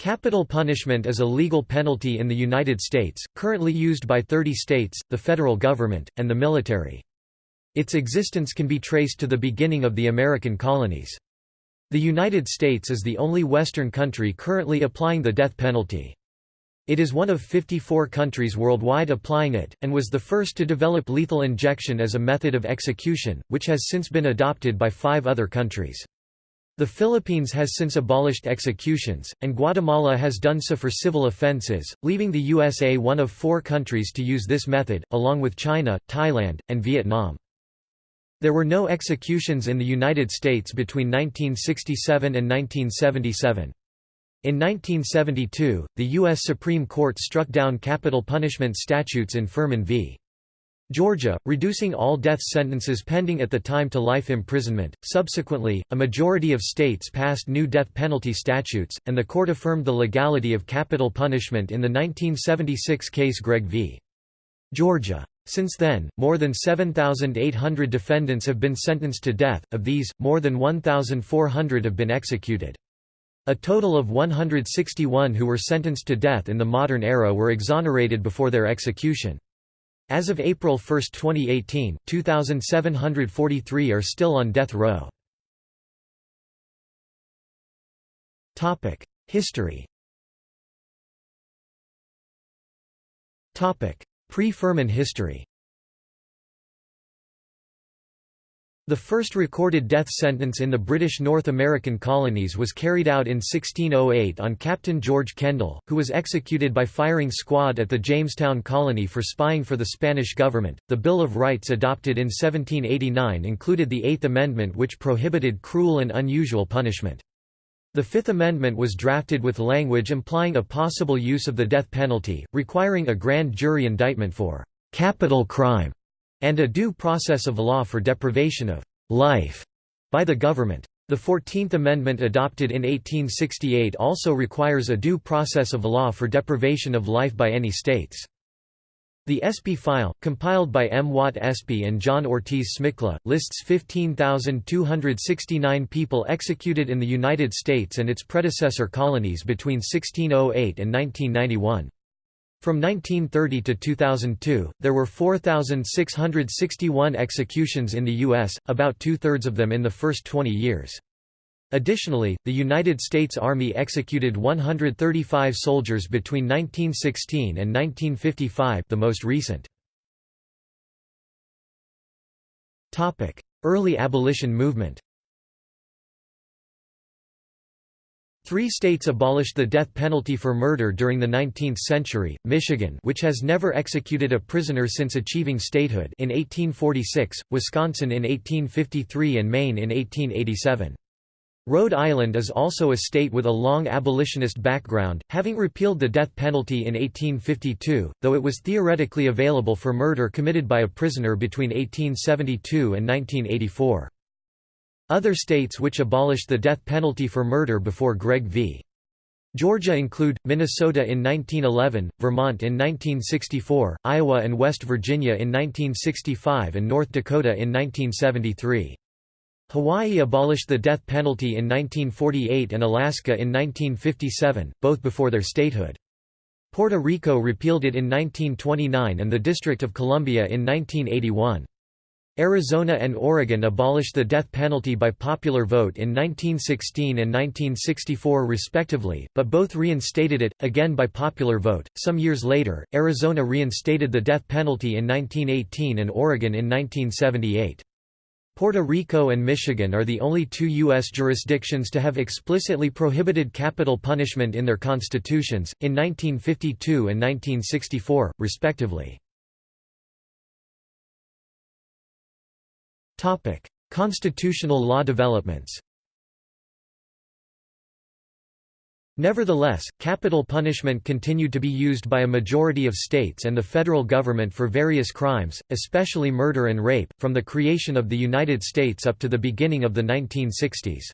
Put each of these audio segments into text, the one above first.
Capital punishment is a legal penalty in the United States, currently used by 30 states, the federal government, and the military. Its existence can be traced to the beginning of the American colonies. The United States is the only Western country currently applying the death penalty. It is one of 54 countries worldwide applying it, and was the first to develop lethal injection as a method of execution, which has since been adopted by five other countries. The Philippines has since abolished executions, and Guatemala has done so for civil offenses, leaving the USA one of four countries to use this method, along with China, Thailand, and Vietnam. There were no executions in the United States between 1967 and 1977. In 1972, the U.S. Supreme Court struck down capital punishment statutes in Furman v. Georgia, reducing all death sentences pending at the time to life imprisonment. Subsequently, a majority of states passed new death penalty statutes, and the court affirmed the legality of capital punishment in the 1976 case Gregg v. Georgia. Since then, more than 7,800 defendants have been sentenced to death, of these, more than 1,400 have been executed. A total of 161 who were sentenced to death in the modern era were exonerated before their execution. As of April 1, 2018, 2,743 are still on death row. History Pre-Furman history The first recorded death sentence in the British North American colonies was carried out in 1608 on Captain George Kendall, who was executed by firing squad at the Jamestown colony for spying for the Spanish government. The Bill of Rights adopted in 1789 included the Eighth Amendment which prohibited cruel and unusual punishment. The Fifth Amendment was drafted with language implying a possible use of the death penalty, requiring a grand jury indictment for capital crime and a due process of law for deprivation of life by the government. The Fourteenth Amendment adopted in 1868 also requires a due process of law for deprivation of life by any states. The Espy file, compiled by M. Watt Espy and John Ortiz Smykla, lists 15,269 people executed in the United States and its predecessor colonies between 1608 and 1991. From 1930 to 2002, there were 4,661 executions in the U.S., about two-thirds of them in the first 20 years. Additionally, the United States Army executed 135 soldiers between 1916 and 1955 the most recent. Early abolition movement Three states abolished the death penalty for murder during the 19th century, Michigan which has never executed a prisoner since achieving statehood in 1846, Wisconsin in 1853 and Maine in 1887. Rhode Island is also a state with a long abolitionist background, having repealed the death penalty in 1852, though it was theoretically available for murder committed by a prisoner between 1872 and 1984. Other states which abolished the death penalty for murder before Gregg v. Georgia include, Minnesota in 1911, Vermont in 1964, Iowa and West Virginia in 1965 and North Dakota in 1973. Hawaii abolished the death penalty in 1948 and Alaska in 1957, both before their statehood. Puerto Rico repealed it in 1929 and the District of Columbia in 1981. Arizona and Oregon abolished the death penalty by popular vote in 1916 and 1964 respectively, but both reinstated it, again by popular vote. Some years later, Arizona reinstated the death penalty in 1918 and Oregon in 1978. Puerto Rico and Michigan are the only two U.S. jurisdictions to have explicitly prohibited capital punishment in their constitutions, in 1952 and 1964, respectively. Topic: Constitutional law developments. Nevertheless, capital punishment continued to be used by a majority of states and the federal government for various crimes, especially murder and rape, from the creation of the United States up to the beginning of the 1960s.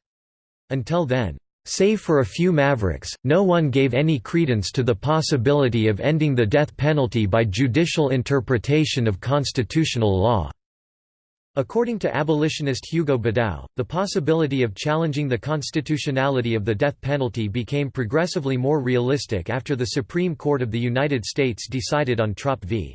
Until then, save for a few mavericks, no one gave any credence to the possibility of ending the death penalty by judicial interpretation of constitutional law. According to abolitionist Hugo Bedau, the possibility of challenging the constitutionality of the death penalty became progressively more realistic after the Supreme Court of the United States decided on Trop v.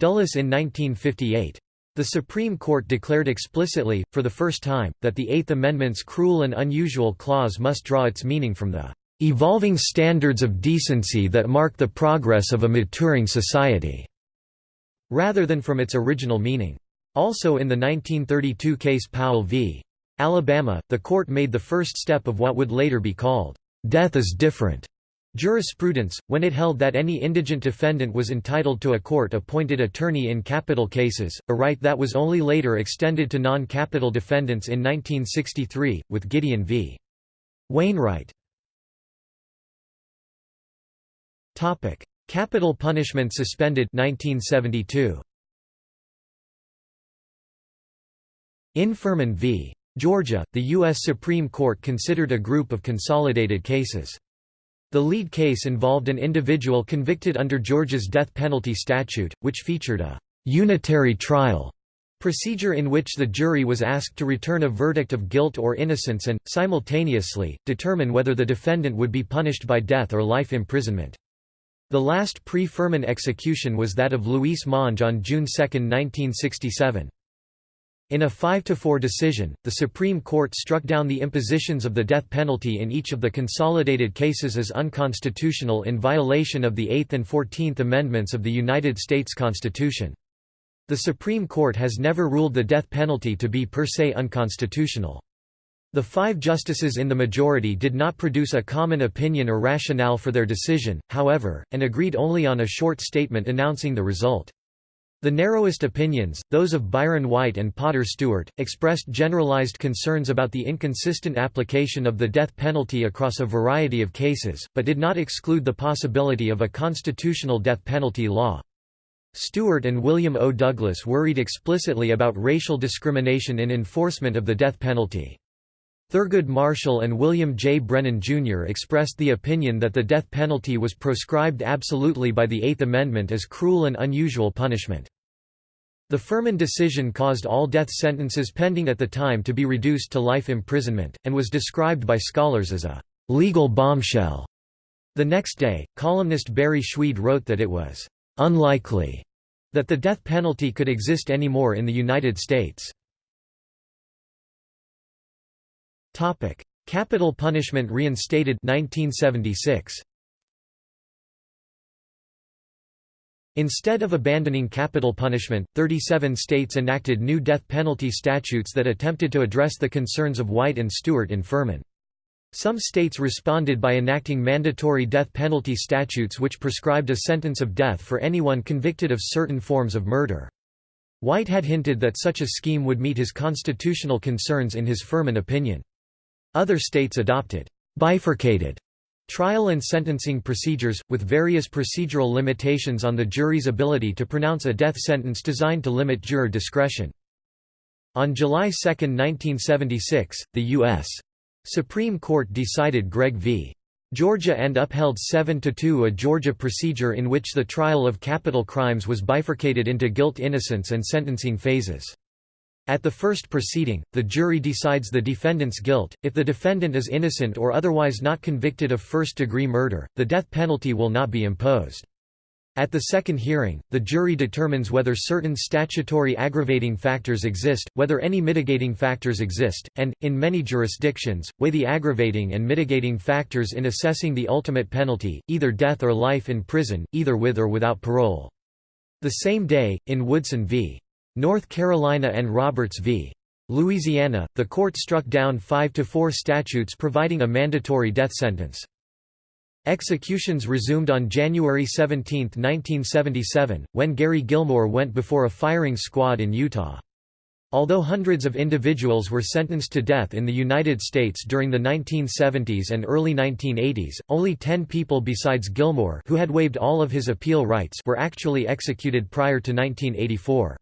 Dulles in 1958. The Supreme Court declared explicitly, for the first time, that the Eighth Amendment's cruel and unusual clause must draw its meaning from the "...evolving standards of decency that mark the progress of a maturing society", rather than from its original meaning. Also in the 1932 case Powell v. Alabama, the court made the first step of what would later be called, "'death is different' jurisprudence, when it held that any indigent defendant was entitled to a court-appointed attorney in capital cases, a right that was only later extended to non-capital defendants in 1963, with Gideon v. Wainwright. Capital punishment suspended 1972. In Furman v. Georgia, the U.S. Supreme Court considered a group of consolidated cases. The lead case involved an individual convicted under Georgia's death penalty statute, which featured a «unitary trial» procedure in which the jury was asked to return a verdict of guilt or innocence and, simultaneously, determine whether the defendant would be punished by death or life imprisonment. The last pre-Furman execution was that of Luis Monge on June 2, 1967. In a 5–4 decision, the Supreme Court struck down the impositions of the death penalty in each of the consolidated cases as unconstitutional in violation of the Eighth and Fourteenth Amendments of the United States Constitution. The Supreme Court has never ruled the death penalty to be per se unconstitutional. The five justices in the majority did not produce a common opinion or rationale for their decision, however, and agreed only on a short statement announcing the result. The narrowest opinions, those of Byron White and Potter Stewart, expressed generalized concerns about the inconsistent application of the death penalty across a variety of cases, but did not exclude the possibility of a constitutional death penalty law. Stewart and William O. Douglas worried explicitly about racial discrimination in enforcement of the death penalty. Thurgood Marshall and William J. Brennan, Jr. expressed the opinion that the death penalty was proscribed absolutely by the Eighth Amendment as cruel and unusual punishment. The Furman decision caused all death sentences pending at the time to be reduced to life imprisonment, and was described by scholars as a «legal bombshell». The next day, columnist Barry Schweid wrote that it was «unlikely» that the death penalty could exist anymore in the United States. Topic: Capital punishment reinstated 1976. Instead of abandoning capital punishment, 37 states enacted new death penalty statutes that attempted to address the concerns of White and Stewart in Furman. Some states responded by enacting mandatory death penalty statutes which prescribed a sentence of death for anyone convicted of certain forms of murder. White had hinted that such a scheme would meet his constitutional concerns in his Furman opinion. Other states adopted bifurcated trial and sentencing procedures, with various procedural limitations on the jury's ability to pronounce a death sentence designed to limit juror discretion. On July 2, 1976, the U.S. Supreme Court decided Gregg v. Georgia and upheld 7–2 a Georgia procedure in which the trial of capital crimes was bifurcated into guilt-innocence and sentencing phases. At the first proceeding, the jury decides the defendant's guilt. If the defendant is innocent or otherwise not convicted of first-degree murder, the death penalty will not be imposed. At the second hearing, the jury determines whether certain statutory aggravating factors exist, whether any mitigating factors exist, and, in many jurisdictions, weigh the aggravating and mitigating factors in assessing the ultimate penalty, either death or life in prison, either with or without parole. The same day, in Woodson v. North Carolina and Roberts v. Louisiana, the court struck down 5–4 statutes providing a mandatory death sentence. Executions resumed on January 17, 1977, when Gary Gilmore went before a firing squad in Utah. Although hundreds of individuals were sentenced to death in the United States during the 1970s and early 1980s, only ten people besides Gilmore who had waived all of his appeal rights were actually executed prior to 1984.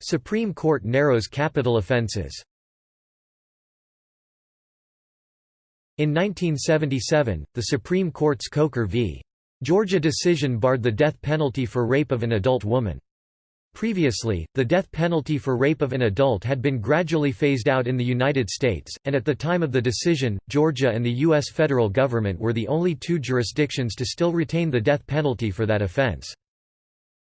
Supreme Court narrows capital offenses In 1977, the Supreme Court's Coker v. Georgia decision barred the death penalty for rape of an adult woman. Previously, the death penalty for rape of an adult had been gradually phased out in the United States, and at the time of the decision, Georgia and the U.S. federal government were the only two jurisdictions to still retain the death penalty for that offense.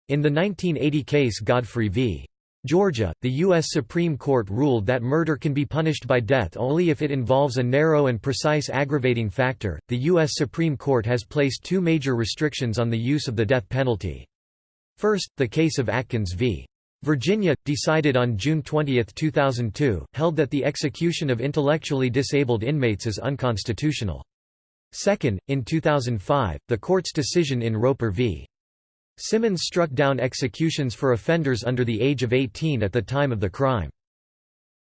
In the 1980 case Godfrey v. Georgia, the U.S. Supreme Court ruled that murder can be punished by death only if it involves a narrow and precise aggravating factor. The U.S. Supreme Court has placed two major restrictions on the use of the death penalty. First, the case of Atkins v. Virginia, decided on June 20, 2002, held that the execution of intellectually disabled inmates is unconstitutional. Second, in 2005, the court's decision in Roper v. Simmons struck down executions for offenders under the age of 18 at the time of the crime.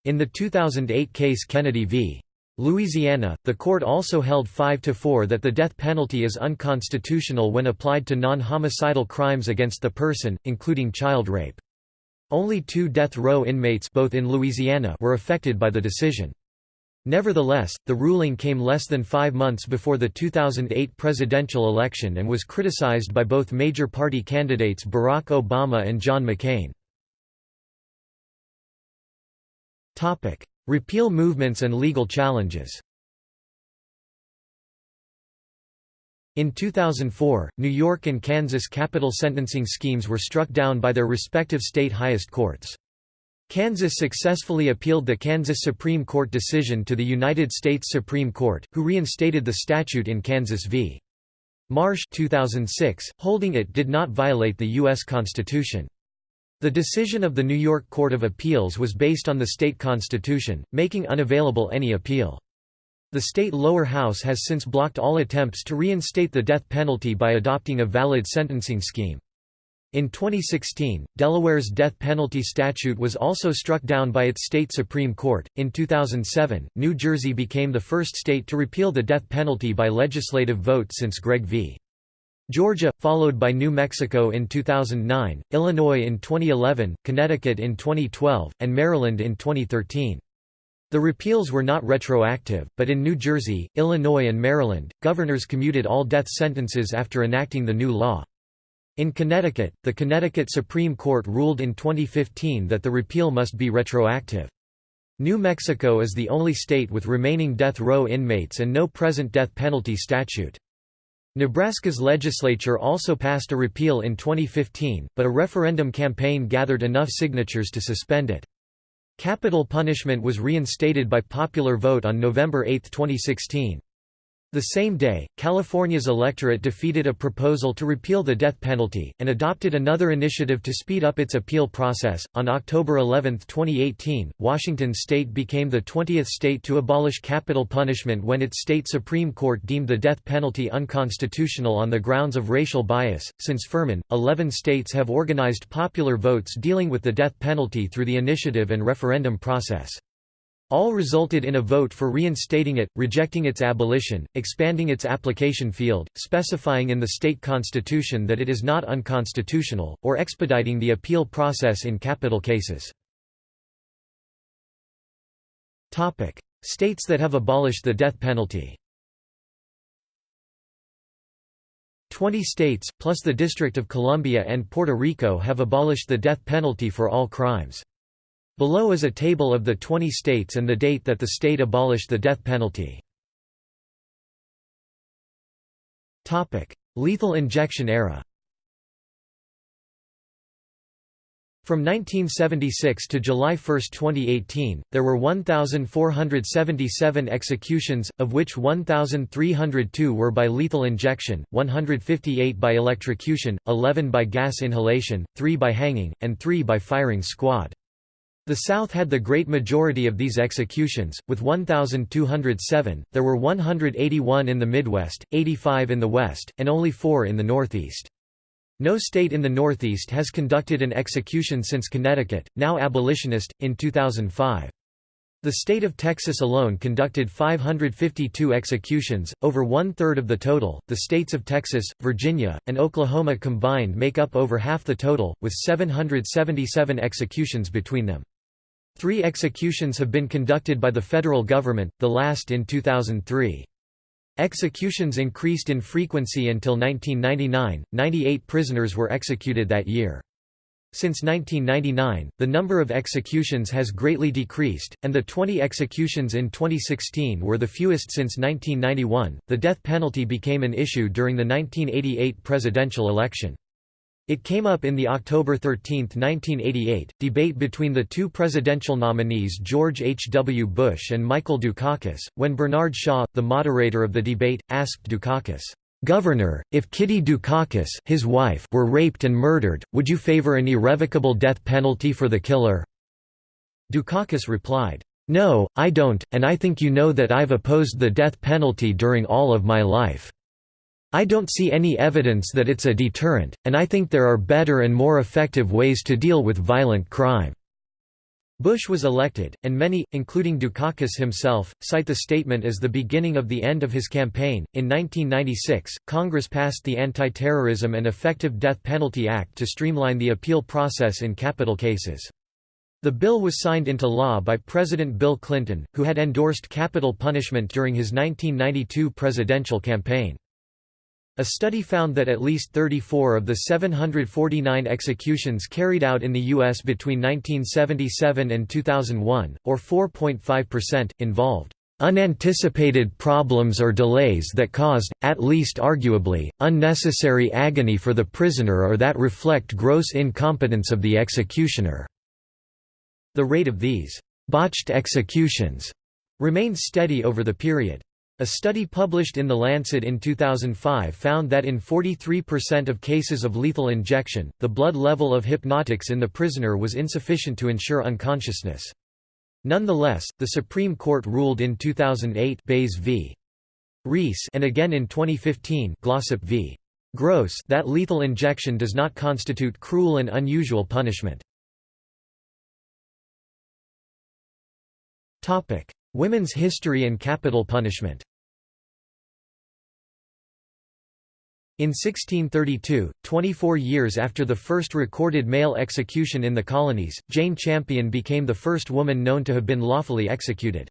In the 2008 case Kennedy v. Louisiana, the court also held 5–4 that the death penalty is unconstitutional when applied to non-homicidal crimes against the person, including child rape. Only two death row inmates both in Louisiana were affected by the decision. Nevertheless, the ruling came less than five months before the 2008 presidential election and was criticized by both major party candidates Barack Obama and John McCain. Repeal movements and legal challenges In 2004, New York and Kansas capital sentencing schemes were struck down by their respective state highest courts. Kansas successfully appealed the Kansas Supreme Court decision to the United States Supreme Court, who reinstated the statute in Kansas v. Marsh 2006, holding it did not violate the U.S. Constitution. The decision of the New York Court of Appeals was based on the state constitution, making unavailable any appeal. The state lower house has since blocked all attempts to reinstate the death penalty by adopting a valid sentencing scheme. In 2016, Delaware's death penalty statute was also struck down by its state Supreme Court. In 2007, New Jersey became the first state to repeal the death penalty by legislative vote since Gregg v. Georgia, followed by New Mexico in 2009, Illinois in 2011, Connecticut in 2012, and Maryland in 2013. The repeals were not retroactive, but in New Jersey, Illinois and Maryland, governors commuted all death sentences after enacting the new law. In Connecticut, the Connecticut Supreme Court ruled in 2015 that the repeal must be retroactive. New Mexico is the only state with remaining death row inmates and no present death penalty statute. Nebraska's legislature also passed a repeal in 2015, but a referendum campaign gathered enough signatures to suspend it. Capital punishment was reinstated by popular vote on November 8, 2016. The same day, California's electorate defeated a proposal to repeal the death penalty, and adopted another initiative to speed up its appeal process. On October 11, 2018, Washington state became the 20th state to abolish capital punishment when its state Supreme Court deemed the death penalty unconstitutional on the grounds of racial bias. Since Furman, 11 states have organized popular votes dealing with the death penalty through the initiative and referendum process. All resulted in a vote for reinstating it, rejecting its abolition, expanding its application field, specifying in the state constitution that it is not unconstitutional, or expediting the appeal process in capital cases. States that have abolished the death penalty Twenty states, plus the District of Columbia and Puerto Rico have abolished the death penalty for all crimes. Below is a table of the 20 states and the date that the state abolished the death penalty. Lethal injection era From 1976 to July 1, 2018, there were 1,477 executions, of which 1,302 were by lethal injection, 158 by electrocution, 11 by gas inhalation, 3 by hanging, and 3 by firing squad. The South had the great majority of these executions, with 1,207, there were 181 in the Midwest, 85 in the West, and only four in the Northeast. No state in the Northeast has conducted an execution since Connecticut, now abolitionist, in 2005. The state of Texas alone conducted 552 executions, over one-third of the total. The states of Texas, Virginia, and Oklahoma combined make up over half the total, with 777 executions between them. Three executions have been conducted by the federal government, the last in 2003. Executions increased in frequency until 1999, 98 prisoners were executed that year. Since 1999, the number of executions has greatly decreased, and the 20 executions in 2016 were the fewest since 1991. The death penalty became an issue during the 1988 presidential election. It came up in the October 13, 1988, debate between the two presidential nominees George H. W. Bush and Michael Dukakis, when Bernard Shaw, the moderator of the debate, asked Dukakis, Governor, if Kitty Dukakis his wife were raped and murdered, would you favor an irrevocable death penalty for the killer? Dukakis replied, No, I don't, and I think you know that I've opposed the death penalty during all of my life. I don't see any evidence that it's a deterrent, and I think there are better and more effective ways to deal with violent crime." Bush was elected, and many, including Dukakis himself, cite the statement as the beginning of the end of his campaign. In 1996, Congress passed the Anti-Terrorism and Effective Death Penalty Act to streamline the appeal process in capital cases. The bill was signed into law by President Bill Clinton, who had endorsed capital punishment during his 1992 presidential campaign. A study found that at least 34 of the 749 executions carried out in the U.S. between 1977 and 2001, or 4.5%, involved unanticipated problems or delays that caused, at least arguably, unnecessary agony for the prisoner or that reflect gross incompetence of the executioner." The rate of these «botched executions» remained steady over the period. A study published in The Lancet in 2005 found that in 43% of cases of lethal injection, the blood level of hypnotics in the prisoner was insufficient to ensure unconsciousness. Nonetheless, the Supreme Court ruled in 2008 Baze v. Rees and again in 2015 Glossip v. Gross that lethal injection does not constitute cruel and unusual punishment. Women's history and capital punishment In 1632, 24 years after the first recorded male execution in the colonies, Jane Champion became the first woman known to have been lawfully executed.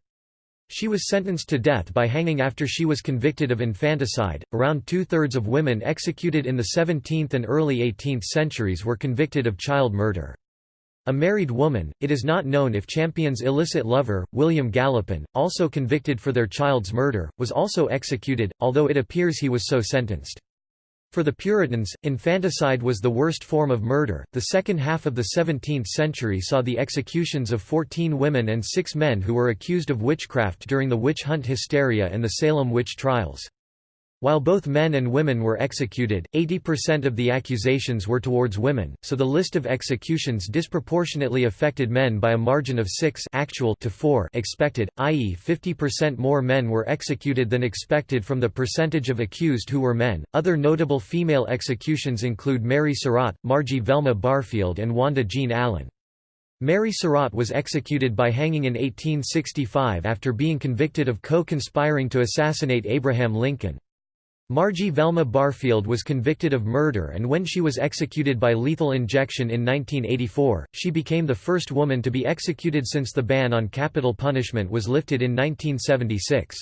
She was sentenced to death by hanging after she was convicted of infanticide. Around two thirds of women executed in the 17th and early 18th centuries were convicted of child murder. A married woman, it is not known if Champion's illicit lover, William Gallopin, also convicted for their child's murder, was also executed, although it appears he was so sentenced. For the Puritans, infanticide was the worst form of murder. The second half of the 17th century saw the executions of 14 women and six men who were accused of witchcraft during the witch hunt hysteria and the Salem witch trials. While both men and women were executed, 80% of the accusations were towards women, so the list of executions disproportionately affected men by a margin of 6 actual to 4 expected, i.e. 50% more men were executed than expected from the percentage of accused who were men. Other notable female executions include Mary Surratt, Margie Velma Barfield and Wanda Jean Allen. Mary Surratt was executed by hanging in 1865 after being convicted of co-conspiring to assassinate Abraham Lincoln. Margie Velma Barfield was convicted of murder and when she was executed by lethal injection in 1984, she became the first woman to be executed since the ban on capital punishment was lifted in 1976.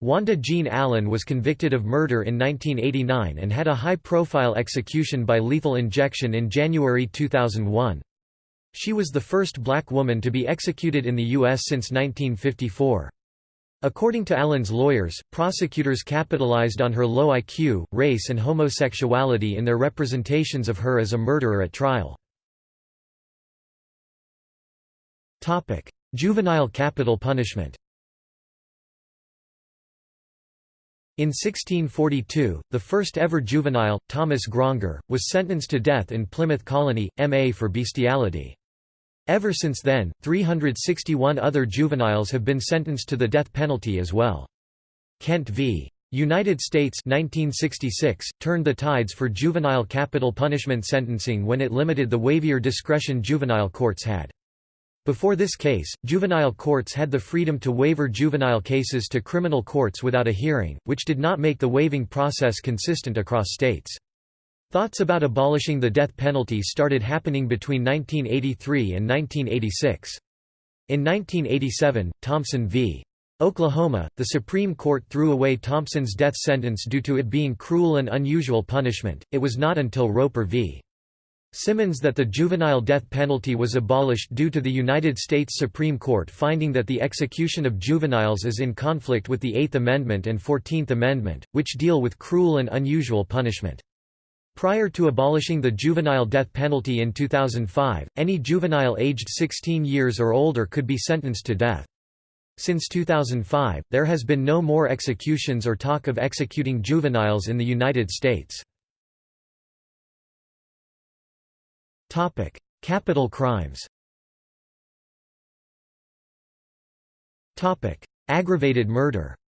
Wanda Jean Allen was convicted of murder in 1989 and had a high-profile execution by lethal injection in January 2001. She was the first black woman to be executed in the U.S. since 1954. According to Allen's lawyers, prosecutors capitalized on her low IQ, race and homosexuality in their representations of her as a murderer at trial. Juvenile capital punishment In 1642, the first ever juvenile, Thomas Graunger, was sentenced to death in Plymouth Colony, MA for bestiality. Ever since then, 361 other juveniles have been sentenced to the death penalty as well. Kent v. United States 1966, turned the tides for juvenile capital punishment sentencing when it limited the wavier discretion juvenile courts had. Before this case, juvenile courts had the freedom to waiver juvenile cases to criminal courts without a hearing, which did not make the waiving process consistent across states. Thoughts about abolishing the death penalty started happening between 1983 and 1986. In 1987, Thompson v. Oklahoma, the Supreme Court threw away Thompson's death sentence due to it being cruel and unusual punishment. It was not until Roper v. Simmons that the juvenile death penalty was abolished due to the United States Supreme Court finding that the execution of juveniles is in conflict with the Eighth Amendment and Fourteenth Amendment, which deal with cruel and unusual punishment. Prior to abolishing the juvenile death penalty in 2005, any juvenile aged 16 years or older could be sentenced to death. Since 2005, there has been no more executions or talk of executing juveniles in the United States. Topic: Capital crimes. Topic: Aggravated murder.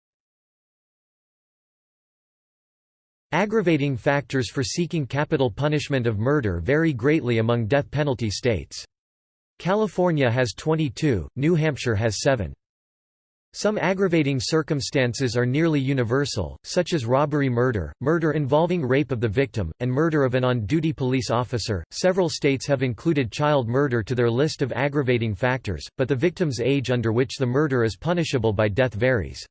Aggravating factors for seeking capital punishment of murder vary greatly among death penalty states. California has 22, New Hampshire has 7. Some aggravating circumstances are nearly universal, such as robbery murder, murder involving rape of the victim, and murder of an on duty police officer. Several states have included child murder to their list of aggravating factors, but the victim's age under which the murder is punishable by death varies.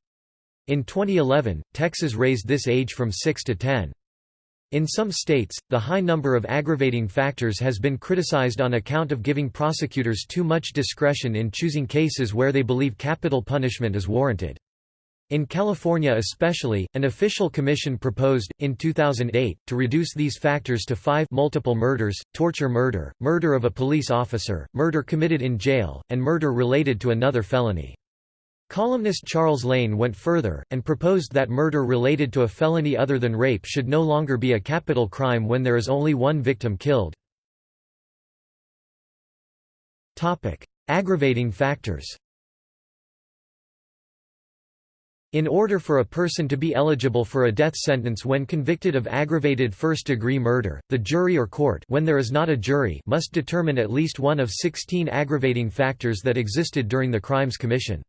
In 2011, Texas raised this age from 6 to 10. In some states, the high number of aggravating factors has been criticized on account of giving prosecutors too much discretion in choosing cases where they believe capital punishment is warranted. In California especially, an official commission proposed, in 2008, to reduce these factors to five multiple murders, torture murder, murder of a police officer, murder committed in jail, and murder related to another felony. Columnist Charles Lane went further, and proposed that murder related to a felony other than rape should no longer be a capital crime when there is only one victim killed. Aggravating factors In order for a person to be eligible for a death sentence when convicted of aggravated first-degree murder, the jury or court when there is not a jury must determine at least one of 16 aggravating factors that existed during the crimes commission.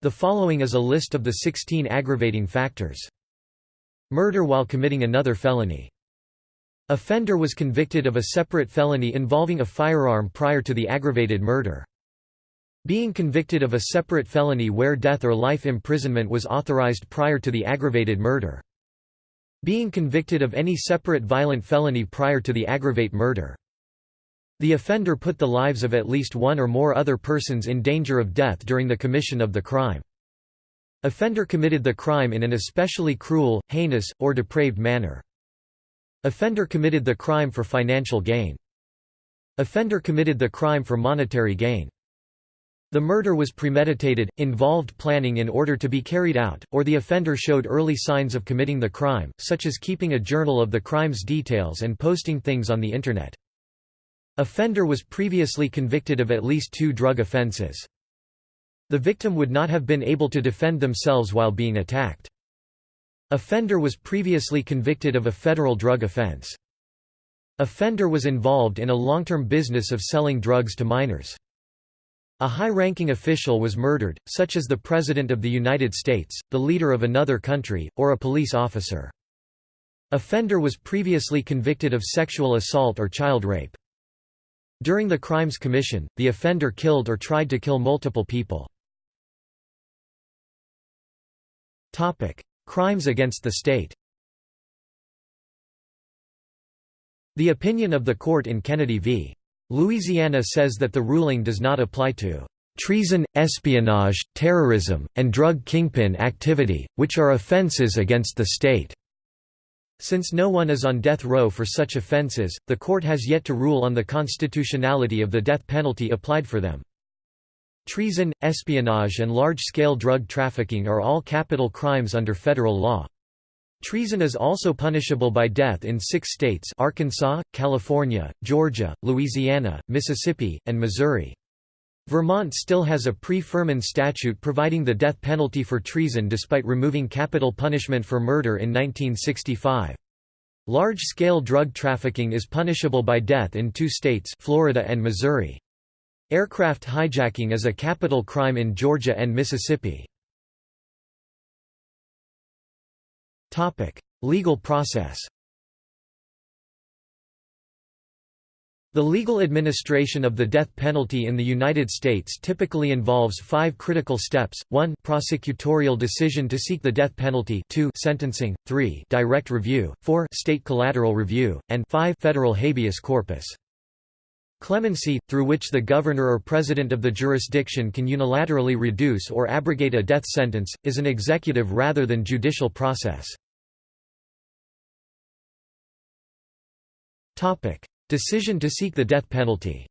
The following is a list of the 16 aggravating factors. Murder while committing another felony. Offender was convicted of a separate felony involving a firearm prior to the aggravated murder. Being convicted of a separate felony where death or life imprisonment was authorized prior to the aggravated murder. Being convicted of any separate violent felony prior to the aggravate murder. The offender put the lives of at least one or more other persons in danger of death during the commission of the crime. Offender committed the crime in an especially cruel, heinous, or depraved manner. Offender committed the crime for financial gain. Offender committed the crime for monetary gain. The murder was premeditated, involved planning in order to be carried out, or the offender showed early signs of committing the crime, such as keeping a journal of the crime's details and posting things on the Internet. Offender was previously convicted of at least two drug offenses. The victim would not have been able to defend themselves while being attacked. Offender was previously convicted of a federal drug offense. Offender was involved in a long-term business of selling drugs to minors. A high-ranking official was murdered, such as the President of the United States, the leader of another country, or a police officer. Offender was previously convicted of sexual assault or child rape. During the Crimes Commission, the offender killed or tried to kill multiple people. Crimes against the state The opinion of the court in Kennedy v. Louisiana says that the ruling does not apply to treason, espionage, terrorism, and drug kingpin activity, which are offenses against the state. Since no one is on death row for such offences, the court has yet to rule on the constitutionality of the death penalty applied for them. Treason, espionage and large-scale drug trafficking are all capital crimes under federal law. Treason is also punishable by death in six states Arkansas, California, Georgia, Louisiana, Mississippi, and Missouri. Vermont still has a pre-Furman statute providing the death penalty for treason despite removing capital punishment for murder in 1965. Large-scale drug trafficking is punishable by death in two states Florida and Missouri. Aircraft hijacking is a capital crime in Georgia and Mississippi. Legal process The legal administration of the death penalty in the United States typically involves five critical steps, 1 prosecutorial decision to seek the death penalty. 2 sentencing, 3 direct review, 4 state collateral review, and 5 federal habeas corpus. Clemency, through which the governor or president of the jurisdiction can unilaterally reduce or abrogate a death sentence, is an executive rather than judicial process. Decision to seek the death penalty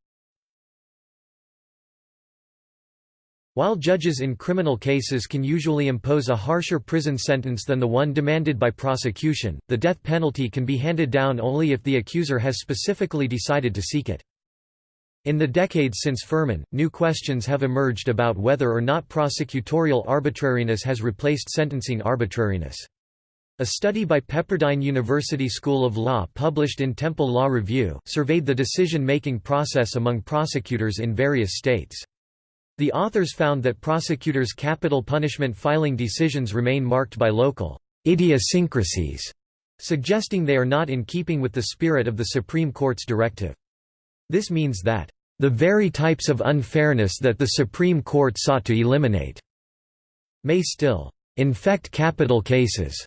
While judges in criminal cases can usually impose a harsher prison sentence than the one demanded by prosecution, the death penalty can be handed down only if the accuser has specifically decided to seek it. In the decades since Furman, new questions have emerged about whether or not prosecutorial arbitrariness has replaced sentencing arbitrariness. A study by Pepperdine University School of Law published in Temple Law Review, surveyed the decision-making process among prosecutors in various states. The authors found that prosecutors' capital punishment filing decisions remain marked by local idiosyncrasies, suggesting they are not in keeping with the spirit of the Supreme Court's directive. This means that the very types of unfairness that the Supreme Court sought to eliminate may still infect capital cases.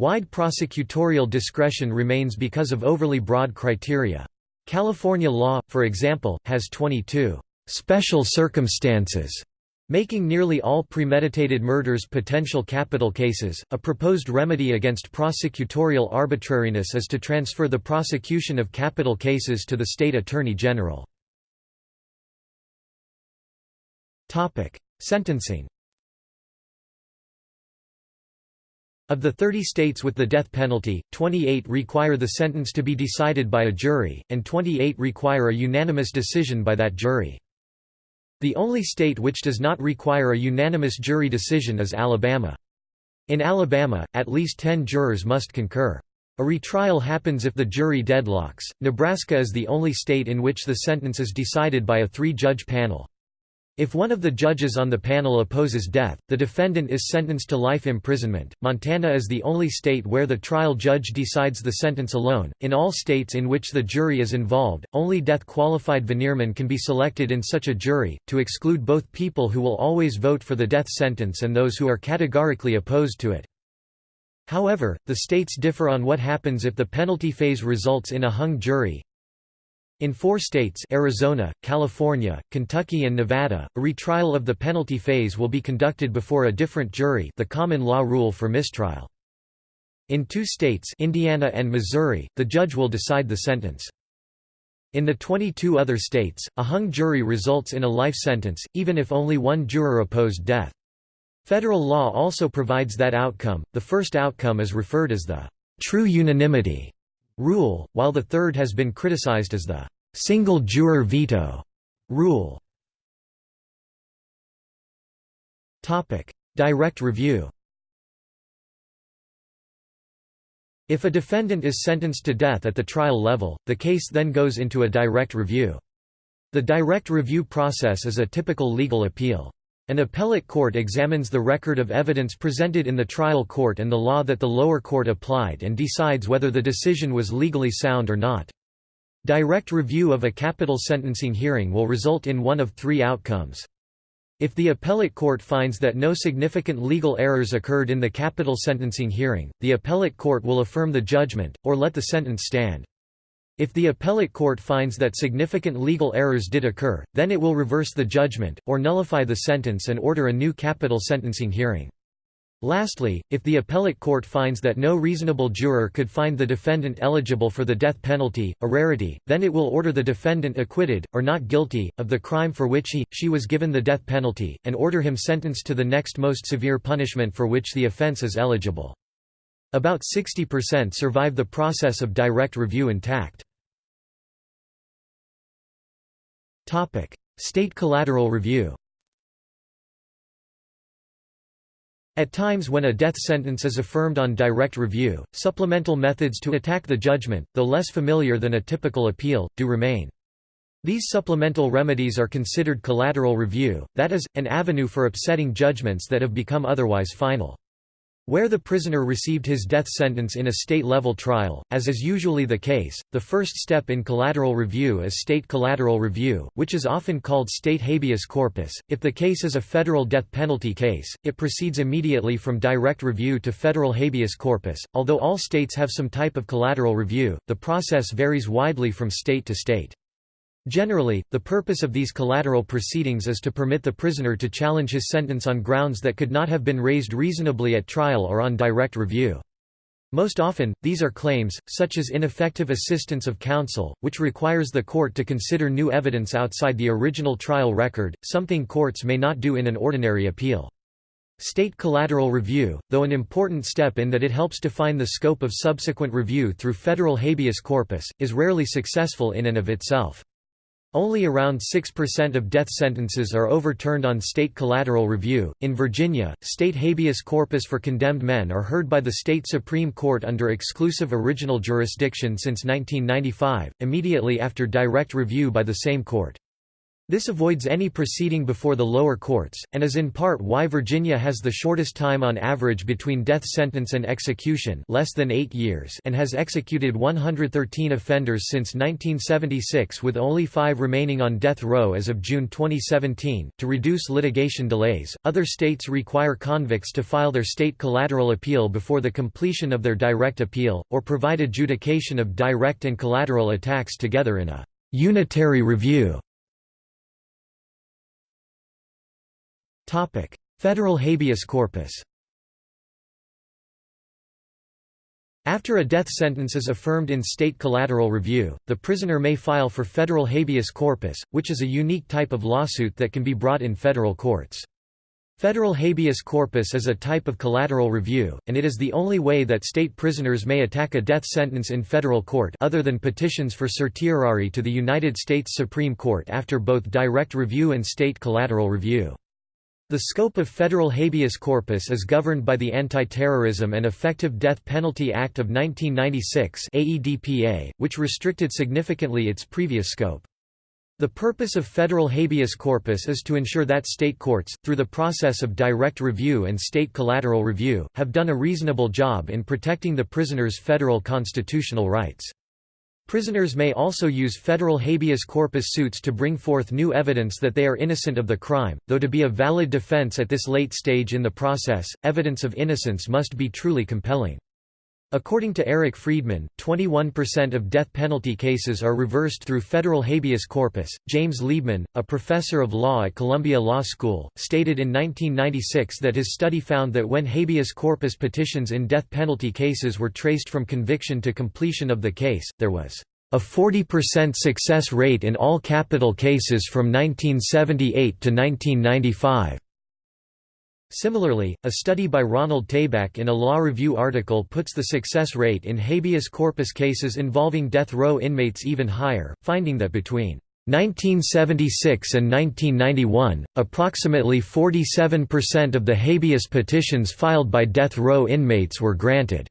Wide prosecutorial discretion remains because of overly broad criteria. California law, for example, has 22 special circumstances, making nearly all premeditated murders potential capital cases. A proposed remedy against prosecutorial arbitrariness is to transfer the prosecution of capital cases to the state attorney general. Topic: Sentencing. Of the 30 states with the death penalty, 28 require the sentence to be decided by a jury, and 28 require a unanimous decision by that jury. The only state which does not require a unanimous jury decision is Alabama. In Alabama, at least 10 jurors must concur. A retrial happens if the jury deadlocks. Nebraska is the only state in which the sentence is decided by a three-judge panel. If one of the judges on the panel opposes death, the defendant is sentenced to life imprisonment. Montana is the only state where the trial judge decides the sentence alone. In all states in which the jury is involved, only death qualified veniremen can be selected in such a jury, to exclude both people who will always vote for the death sentence and those who are categorically opposed to it. However, the states differ on what happens if the penalty phase results in a hung jury, in four states Arizona, California, Kentucky and Nevada, a retrial of the penalty phase will be conducted before a different jury the common law rule for mistrial. In two states Indiana and Missouri, the judge will decide the sentence. In the 22 other states, a hung jury results in a life sentence, even if only one juror opposed death. Federal law also provides that outcome, the first outcome is referred as the true unanimity rule, while the third has been criticized as the single juror veto rule. Topic: Direct review If a defendant is sentenced to death at the trial level, the case then goes into a direct review. The direct review process is a typical legal appeal. An appellate court examines the record of evidence presented in the trial court and the law that the lower court applied and decides whether the decision was legally sound or not. Direct review of a capital sentencing hearing will result in one of three outcomes. If the appellate court finds that no significant legal errors occurred in the capital sentencing hearing, the appellate court will affirm the judgment, or let the sentence stand. If the appellate court finds that significant legal errors did occur, then it will reverse the judgment, or nullify the sentence and order a new capital sentencing hearing. Lastly, if the appellate court finds that no reasonable juror could find the defendant eligible for the death penalty, a rarity, then it will order the defendant acquitted, or not guilty, of the crime for which he, she was given the death penalty, and order him sentenced to the next most severe punishment for which the offense is eligible. About 60% survive the process of direct review intact. State collateral review At times when a death sentence is affirmed on direct review, supplemental methods to attack the judgment, though less familiar than a typical appeal, do remain. These supplemental remedies are considered collateral review, that is, an avenue for upsetting judgments that have become otherwise final. Where the prisoner received his death sentence in a state-level trial, as is usually the case, the first step in collateral review is state collateral review, which is often called state habeas corpus. If the case is a federal death penalty case, it proceeds immediately from direct review to federal habeas corpus. Although all states have some type of collateral review, the process varies widely from state to state. Generally, the purpose of these collateral proceedings is to permit the prisoner to challenge his sentence on grounds that could not have been raised reasonably at trial or on direct review. Most often, these are claims, such as ineffective assistance of counsel, which requires the court to consider new evidence outside the original trial record, something courts may not do in an ordinary appeal. State collateral review, though an important step in that it helps define the scope of subsequent review through federal habeas corpus, is rarely successful in and of itself. Only around 6% of death sentences are overturned on state collateral review. In Virginia, state habeas corpus for condemned men are heard by the state Supreme Court under exclusive original jurisdiction since 1995, immediately after direct review by the same court. This avoids any proceeding before the lower courts, and is in part why Virginia has the shortest time on average between death sentence and execution less than eight years and has executed 113 offenders since 1976 with only five remaining on death row as of June 2017. To reduce litigation delays, other states require convicts to file their state collateral appeal before the completion of their direct appeal, or provide adjudication of direct and collateral attacks together in a unitary review. Federal habeas corpus After a death sentence is affirmed in state collateral review, the prisoner may file for federal habeas corpus, which is a unique type of lawsuit that can be brought in federal courts. Federal habeas corpus is a type of collateral review, and it is the only way that state prisoners may attack a death sentence in federal court other than petitions for certiorari to the United States Supreme Court after both direct review and state collateral review. The scope of federal habeas corpus is governed by the Anti-Terrorism and Effective Death Penalty Act of 1996 AEDPA, which restricted significantly its previous scope. The purpose of federal habeas corpus is to ensure that state courts, through the process of direct review and state collateral review, have done a reasonable job in protecting the prisoner's federal constitutional rights. Prisoners may also use federal habeas corpus suits to bring forth new evidence that they are innocent of the crime, though to be a valid defense at this late stage in the process, evidence of innocence must be truly compelling. According to Eric Freedman, 21% of death penalty cases are reversed through federal habeas corpus. James Liebman, a professor of law at Columbia Law School, stated in 1996 that his study found that when habeas corpus petitions in death penalty cases were traced from conviction to completion of the case, there was a 40% success rate in all capital cases from 1978 to 1995. Similarly, a study by Ronald Tabak in a Law Review article puts the success rate in habeas corpus cases involving death row inmates even higher, finding that between 1976 and 1991, approximately 47% of the habeas petitions filed by death row inmates were granted.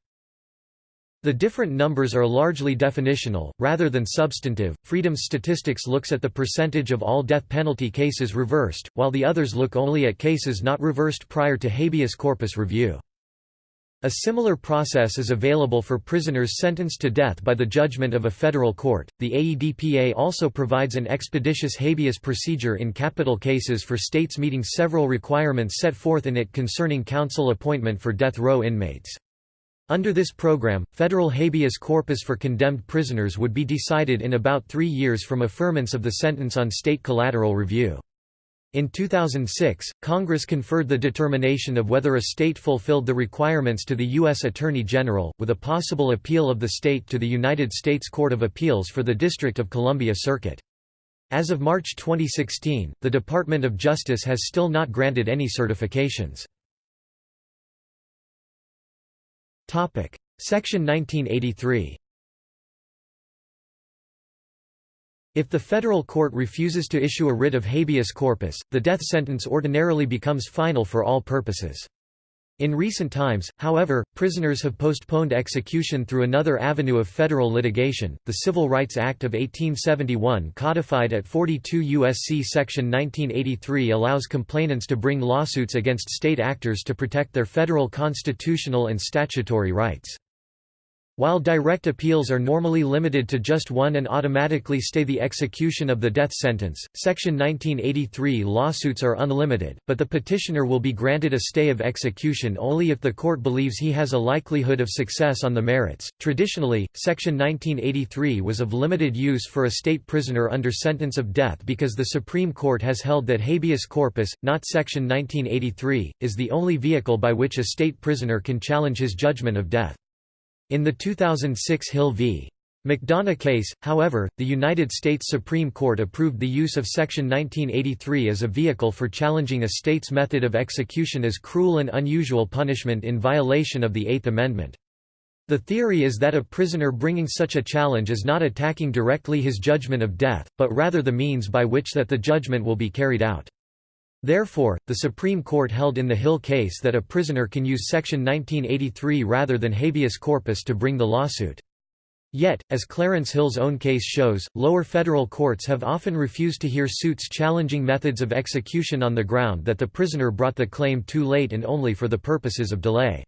The different numbers are largely definitional, rather than substantive. Freedman's statistics looks at the percentage of all death penalty cases reversed, while the others look only at cases not reversed prior to habeas corpus review. A similar process is available for prisoners sentenced to death by the judgment of a federal court. The AEDPA also provides an expeditious habeas procedure in capital cases for states meeting several requirements set forth in it concerning counsel appointment for death row inmates. Under this program, federal habeas corpus for condemned prisoners would be decided in about three years from affirmance of the sentence on state collateral review. In 2006, Congress conferred the determination of whether a state fulfilled the requirements to the U.S. Attorney General, with a possible appeal of the state to the United States Court of Appeals for the District of Columbia Circuit. As of March 2016, the Department of Justice has still not granted any certifications. Topic: Section 1983. If the federal court refuses to issue a writ of habeas corpus, the death sentence ordinarily becomes final for all purposes. In recent times, however, prisoners have postponed execution through another avenue of federal litigation. The Civil Rights Act of 1871, codified at 42 U.S.C. Section 1983, allows complainants to bring lawsuits against state actors to protect their federal constitutional and statutory rights. While direct appeals are normally limited to just one and automatically stay the execution of the death sentence, Section 1983 lawsuits are unlimited, but the petitioner will be granted a stay of execution only if the court believes he has a likelihood of success on the merits. Traditionally, Section 1983 was of limited use for a state prisoner under sentence of death because the Supreme Court has held that habeas corpus, not Section 1983, is the only vehicle by which a state prisoner can challenge his judgment of death. In the 2006 Hill v. McDonough case, however, the United States Supreme Court approved the use of Section 1983 as a vehicle for challenging a state's method of execution as cruel and unusual punishment in violation of the Eighth Amendment. The theory is that a prisoner bringing such a challenge is not attacking directly his judgment of death, but rather the means by which that the judgment will be carried out. Therefore, the Supreme Court held in the Hill case that a prisoner can use Section 1983 rather than habeas corpus to bring the lawsuit. Yet, as Clarence Hill's own case shows, lower federal courts have often refused to hear suits challenging methods of execution on the ground that the prisoner brought the claim too late and only for the purposes of delay.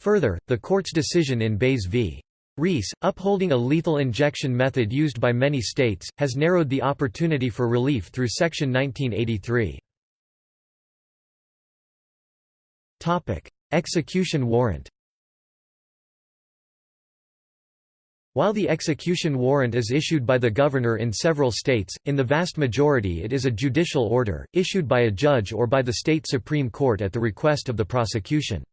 Further, the court's decision in Baze v. Rees, upholding a lethal injection method used by many states, has narrowed the opportunity for relief through Section 1983. Execution warrant While the execution warrant is issued by the governor in several states, in the vast majority it is a judicial order, issued by a judge or by the state Supreme Court at the request of the prosecution.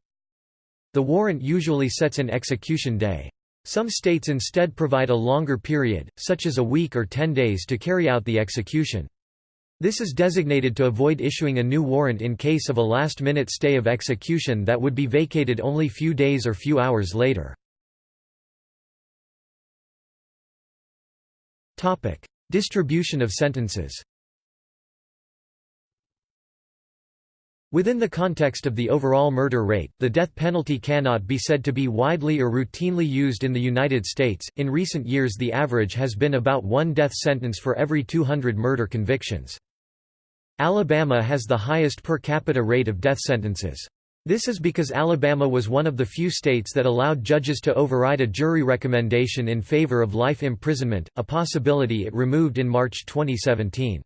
The warrant usually sets an execution day. Some states instead provide a longer period, such as a week or ten days to carry out the execution. This is designated to avoid issuing a new warrant in case of a last-minute stay of execution that would be vacated only few days or few hours later. Distribution of sentences Within the context of the overall murder rate, the death penalty cannot be said to be widely or routinely used in the United States. In recent years, the average has been about one death sentence for every 200 murder convictions. Alabama has the highest per capita rate of death sentences. This is because Alabama was one of the few states that allowed judges to override a jury recommendation in favor of life imprisonment, a possibility it removed in March 2017.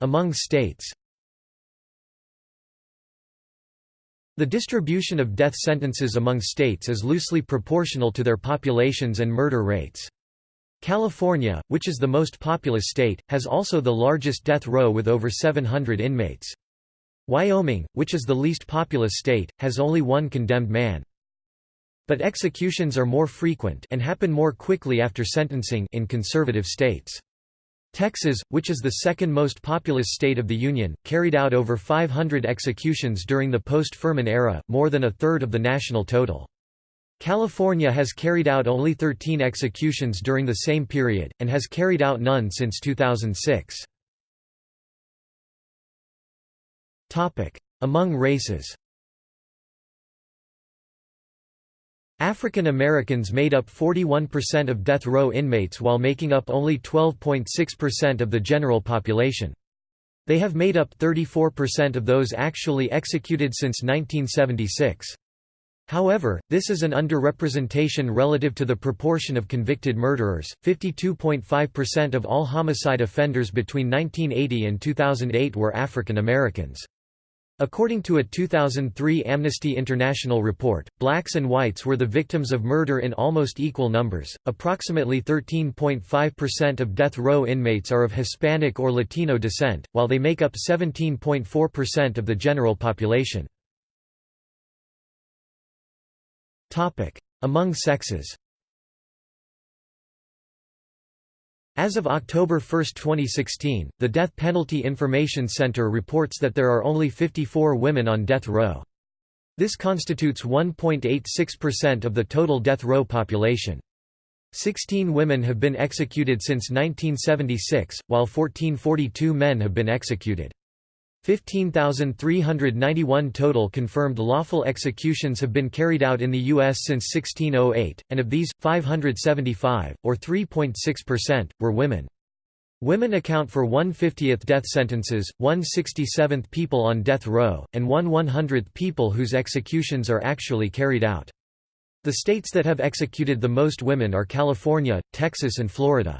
Among states The distribution of death sentences among states is loosely proportional to their populations and murder rates. California, which is the most populous state, has also the largest death row with over 700 inmates. Wyoming, which is the least populous state, has only one condemned man. But executions are more frequent and happen more quickly after sentencing in conservative states. Texas, which is the second most populous state of the Union, carried out over 500 executions during the post-Furman era, more than a third of the national total. California has carried out only 13 executions during the same period, and has carried out none since 2006. Among races African Americans made up 41% of death row inmates while making up only 12.6% of the general population. They have made up 34% of those actually executed since 1976. However, this is an underrepresentation relative to the proportion of convicted murderers. 52.5% of all homicide offenders between 1980 and 2008 were African Americans. According to a 2003 Amnesty International report, blacks and whites were the victims of murder in almost equal numbers. Approximately 13.5% of death row inmates are of Hispanic or Latino descent, while they make up 17.4% of the general population. Among sexes As of October 1, 2016, the Death Penalty Information Center reports that there are only 54 women on death row. This constitutes 1.86% of the total death row population. 16 women have been executed since 1976, while 1442 men have been executed. 15,391 total confirmed lawful executions have been carried out in the U.S. since 1608, and of these, 575, or 3.6%, were women. Women account for 1/50th death sentences, 1/67th people on death row, and 1/100th people whose executions are actually carried out. The states that have executed the most women are California, Texas and Florida.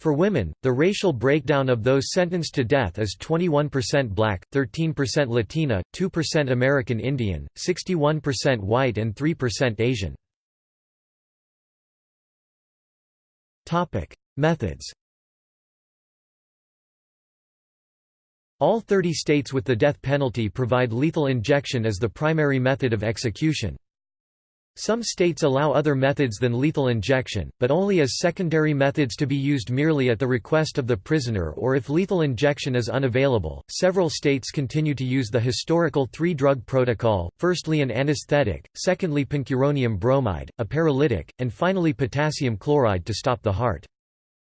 For women, the racial breakdown of those sentenced to death is 21% black, 13% Latina, 2% American Indian, 61% white and 3% Asian. Methods All 30 states with the death penalty provide lethal injection as the primary method of execution. Some states allow other methods than lethal injection, but only as secondary methods to be used merely at the request of the prisoner or if lethal injection is unavailable. Several states continue to use the historical three drug protocol firstly, an anesthetic, secondly, pancuronium bromide, a paralytic, and finally, potassium chloride to stop the heart.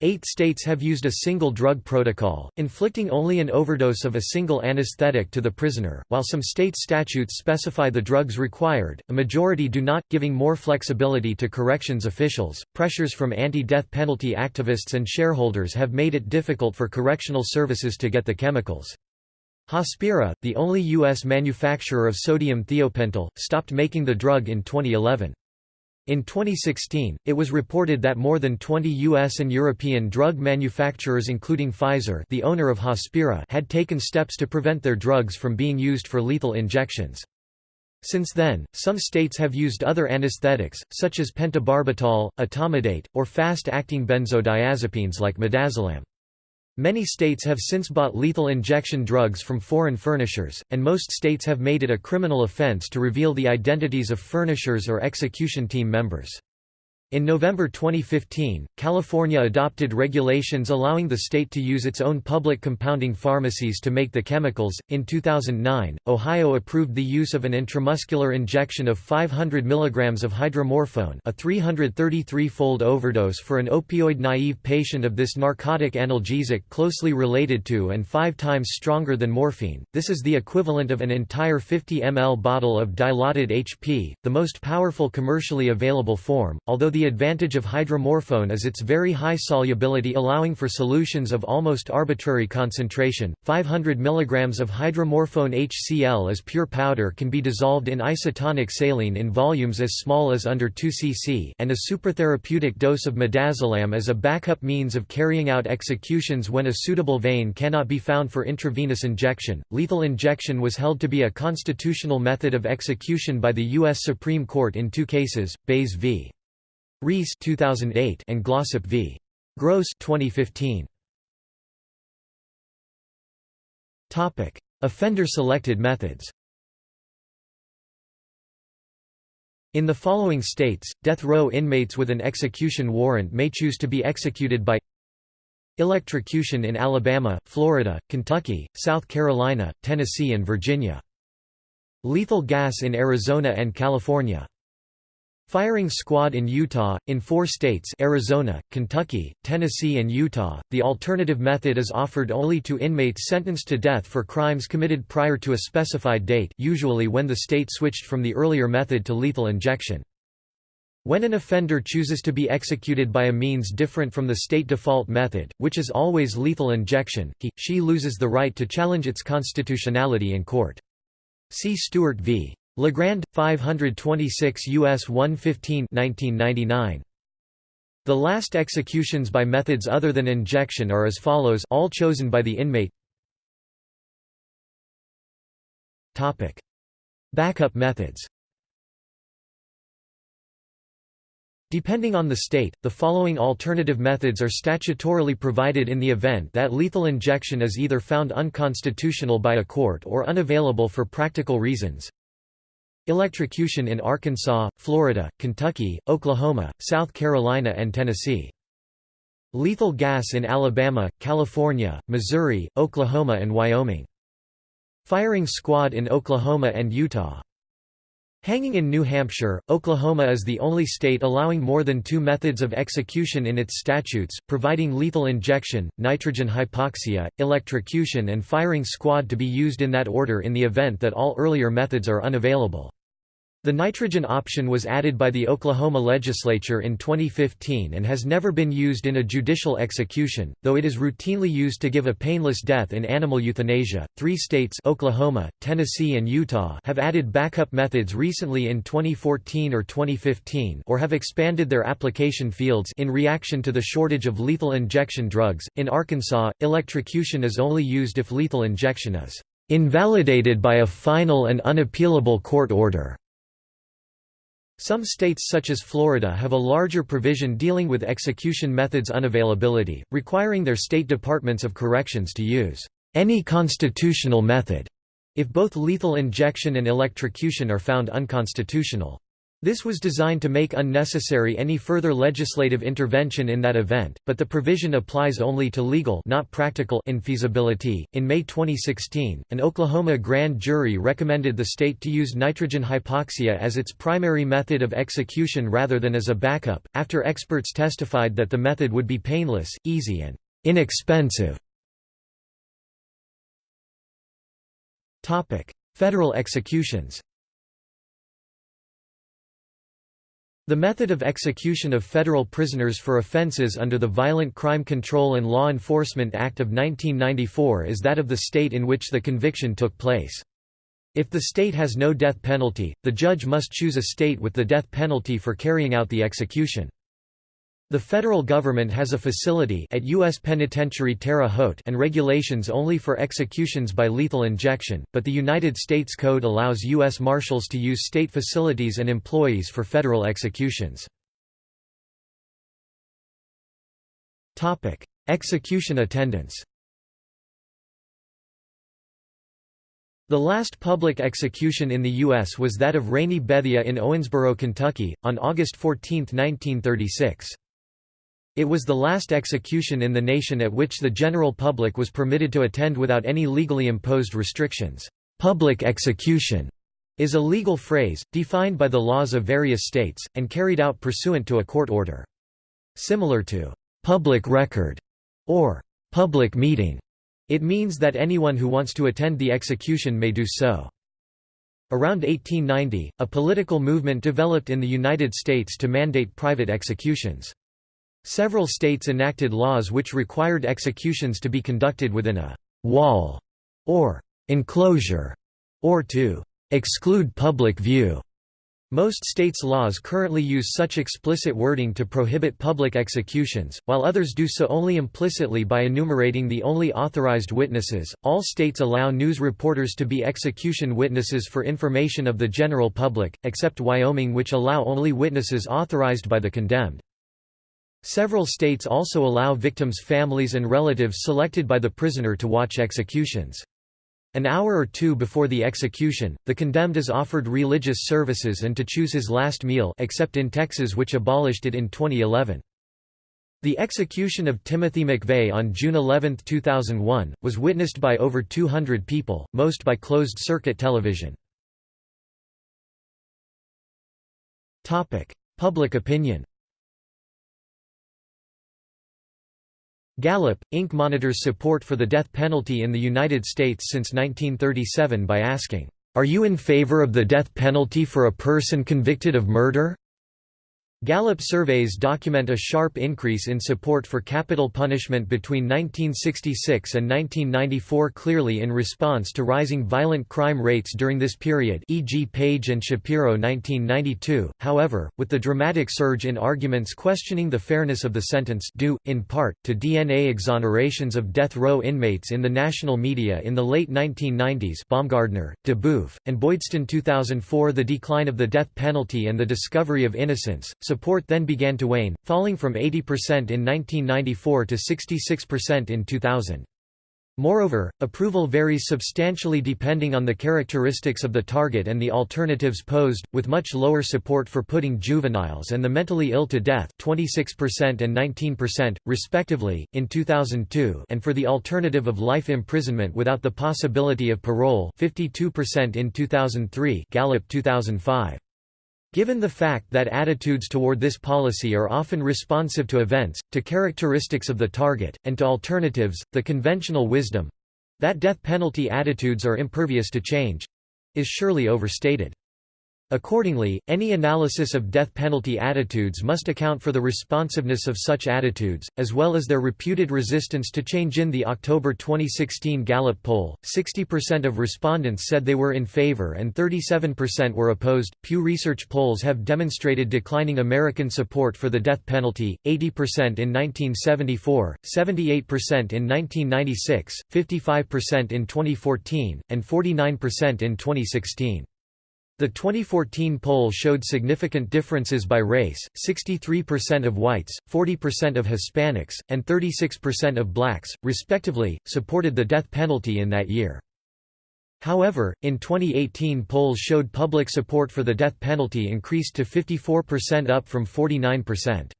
Eight states have used a single drug protocol, inflicting only an overdose of a single anesthetic to the prisoner, while some state statutes specify the drugs required, a majority do not, giving more flexibility to corrections officials. Pressures from anti death penalty activists and shareholders have made it difficult for correctional services to get the chemicals. Hospira, the only U.S. manufacturer of sodium thiopental, stopped making the drug in 2011. In 2016, it was reported that more than 20 U.S. and European drug manufacturers including Pfizer the owner of Hospira had taken steps to prevent their drugs from being used for lethal injections. Since then, some states have used other anesthetics, such as pentobarbital, etomidate, or fast-acting benzodiazepines like midazolam. Many states have since bought lethal injection drugs from foreign furnishers, and most states have made it a criminal offense to reveal the identities of furnishers or execution team members. In November 2015, California adopted regulations allowing the state to use its own public compounding pharmacies to make the chemicals. In 2009, Ohio approved the use of an intramuscular injection of 500 mg of hydromorphone, a 333-fold overdose for an opioid-naive patient of this narcotic analgesic closely related to and 5 times stronger than morphine. This is the equivalent of an entire 50 ml bottle of dilaudid HP, the most powerful commercially available form, although the the advantage of hydromorphone is its very high solubility allowing for solutions of almost arbitrary concentration. 500 mg of hydromorphone HCl as pure powder can be dissolved in isotonic saline in volumes as small as under 2 cc and a supertherapeutic dose of midazolam as a backup means of carrying out executions when a suitable vein cannot be found for intravenous injection. Lethal injection was held to be a constitutional method of execution by the U.S. Supreme Court in two cases, Baze v. Rees 2008 and Glossip v. Gross 2015. Topic: Offender selected methods. In the following states, death row inmates with an execution warrant may choose to be executed by electrocution in Alabama, Florida, Kentucky, South Carolina, Tennessee and Virginia. Lethal gas in Arizona and California. Firing squad in Utah, in four states Arizona, Kentucky, Tennessee and Utah, the alternative method is offered only to inmates sentenced to death for crimes committed prior to a specified date usually when the state switched from the earlier method to lethal injection. When an offender chooses to be executed by a means different from the state default method, which is always lethal injection, he, she loses the right to challenge its constitutionality in court. See Stewart v. LaGrand 526 US 115 1999 The last executions by methods other than injection are as follows all chosen by the inmate. Topic. Backup methods. Depending on the state, the following alternative methods are statutorily provided in the event that lethal injection is either found unconstitutional by a court or unavailable for practical reasons. Electrocution in Arkansas, Florida, Kentucky, Oklahoma, South Carolina and Tennessee. Lethal gas in Alabama, California, Missouri, Oklahoma and Wyoming. Firing squad in Oklahoma and Utah. Hanging in New Hampshire, Oklahoma is the only state allowing more than two methods of execution in its statutes, providing lethal injection, nitrogen hypoxia, electrocution and firing squad to be used in that order in the event that all earlier methods are unavailable. The nitrogen option was added by the Oklahoma legislature in 2015 and has never been used in a judicial execution, though it is routinely used to give a painless death in animal euthanasia. Three states Oklahoma, Tennessee and Utah have added backup methods recently in 2014 or 2015 or have expanded their application fields in reaction to the shortage of lethal injection drugs. In Arkansas, electrocution is only used if lethal injection is invalidated by a final and unappealable court order. Some states such as Florida have a larger provision dealing with execution methods unavailability, requiring their state departments of corrections to use any constitutional method if both lethal injection and electrocution are found unconstitutional. This was designed to make unnecessary any further legislative intervention in that event, but the provision applies only to legal not practical infeasibility. In May 2016, an Oklahoma grand jury recommended the state to use nitrogen hypoxia as its primary method of execution rather than as a backup, after experts testified that the method would be painless, easy and inexpensive. Federal executions The method of execution of federal prisoners for offenses under the Violent Crime Control and Law Enforcement Act of 1994 is that of the state in which the conviction took place. If the state has no death penalty, the judge must choose a state with the death penalty for carrying out the execution. The federal government has a facility at U.S. Penitentiary Terre Haute and regulations only for executions by lethal injection, but the United States Code allows U.S. Marshals to use state facilities and employees for federal executions. Execution attendance The last public execution in the U.S. was that of Rainey Bethea in Owensboro, Kentucky, on August 14, 1936. It was the last execution in the nation at which the general public was permitted to attend without any legally imposed restrictions. Public execution is a legal phrase, defined by the laws of various states, and carried out pursuant to a court order. Similar to public record or public meeting, it means that anyone who wants to attend the execution may do so. Around 1890, a political movement developed in the United States to mandate private executions. Several states enacted laws which required executions to be conducted within a «wall» or «enclosure» or to «exclude public view». Most states' laws currently use such explicit wording to prohibit public executions, while others do so only implicitly by enumerating the only authorized witnesses. All states allow news reporters to be execution witnesses for information of the general public, except Wyoming, which allow only witnesses authorized by the condemned. Several states also allow victims' families and relatives selected by the prisoner to watch executions. An hour or two before the execution, the condemned is offered religious services and to choose his last meal except in Texas which abolished it in 2011. The execution of Timothy McVeigh on June 11, 2001, was witnessed by over 200 people, most by closed-circuit television. Public opinion Gallup, Inc. monitors support for the death penalty in the United States since 1937 by asking, "'Are you in favor of the death penalty for a person convicted of murder?' Gallup surveys document a sharp increase in support for capital punishment between 1966 and 1994 clearly in response to rising violent crime rates during this period e.g. Page and Shapiro 1992, however, with the dramatic surge in arguments questioning the fairness of the sentence due, in part, to DNA exonerations of death row inmates in the national media in the late 1990s Baumgartner, DeBoeuf, and Boydstun 2004 the decline of the death penalty and the discovery of innocence, Support then began to wane, falling from 80% in 1994 to 66% in 2000. Moreover, approval varies substantially depending on the characteristics of the target and the alternatives posed, with much lower support for putting juveniles and the mentally ill to death 26% and 19%, respectively, in 2002 and for the alternative of life imprisonment without the possibility of parole 52% in 2003 Gallup 2005. Given the fact that attitudes toward this policy are often responsive to events, to characteristics of the target, and to alternatives, the conventional wisdom—that death penalty attitudes are impervious to change—is surely overstated. Accordingly, any analysis of death penalty attitudes must account for the responsiveness of such attitudes, as well as their reputed resistance to change. In the October 2016 Gallup poll, 60% of respondents said they were in favor and 37% were opposed. Pew Research polls have demonstrated declining American support for the death penalty 80% in 1974, 78% in 1996, 55% in 2014, and 49% in 2016. The 2014 poll showed significant differences by race, 63% of whites, 40% of Hispanics, and 36% of blacks, respectively, supported the death penalty in that year. However, in 2018 polls showed public support for the death penalty increased to 54% up from 49%.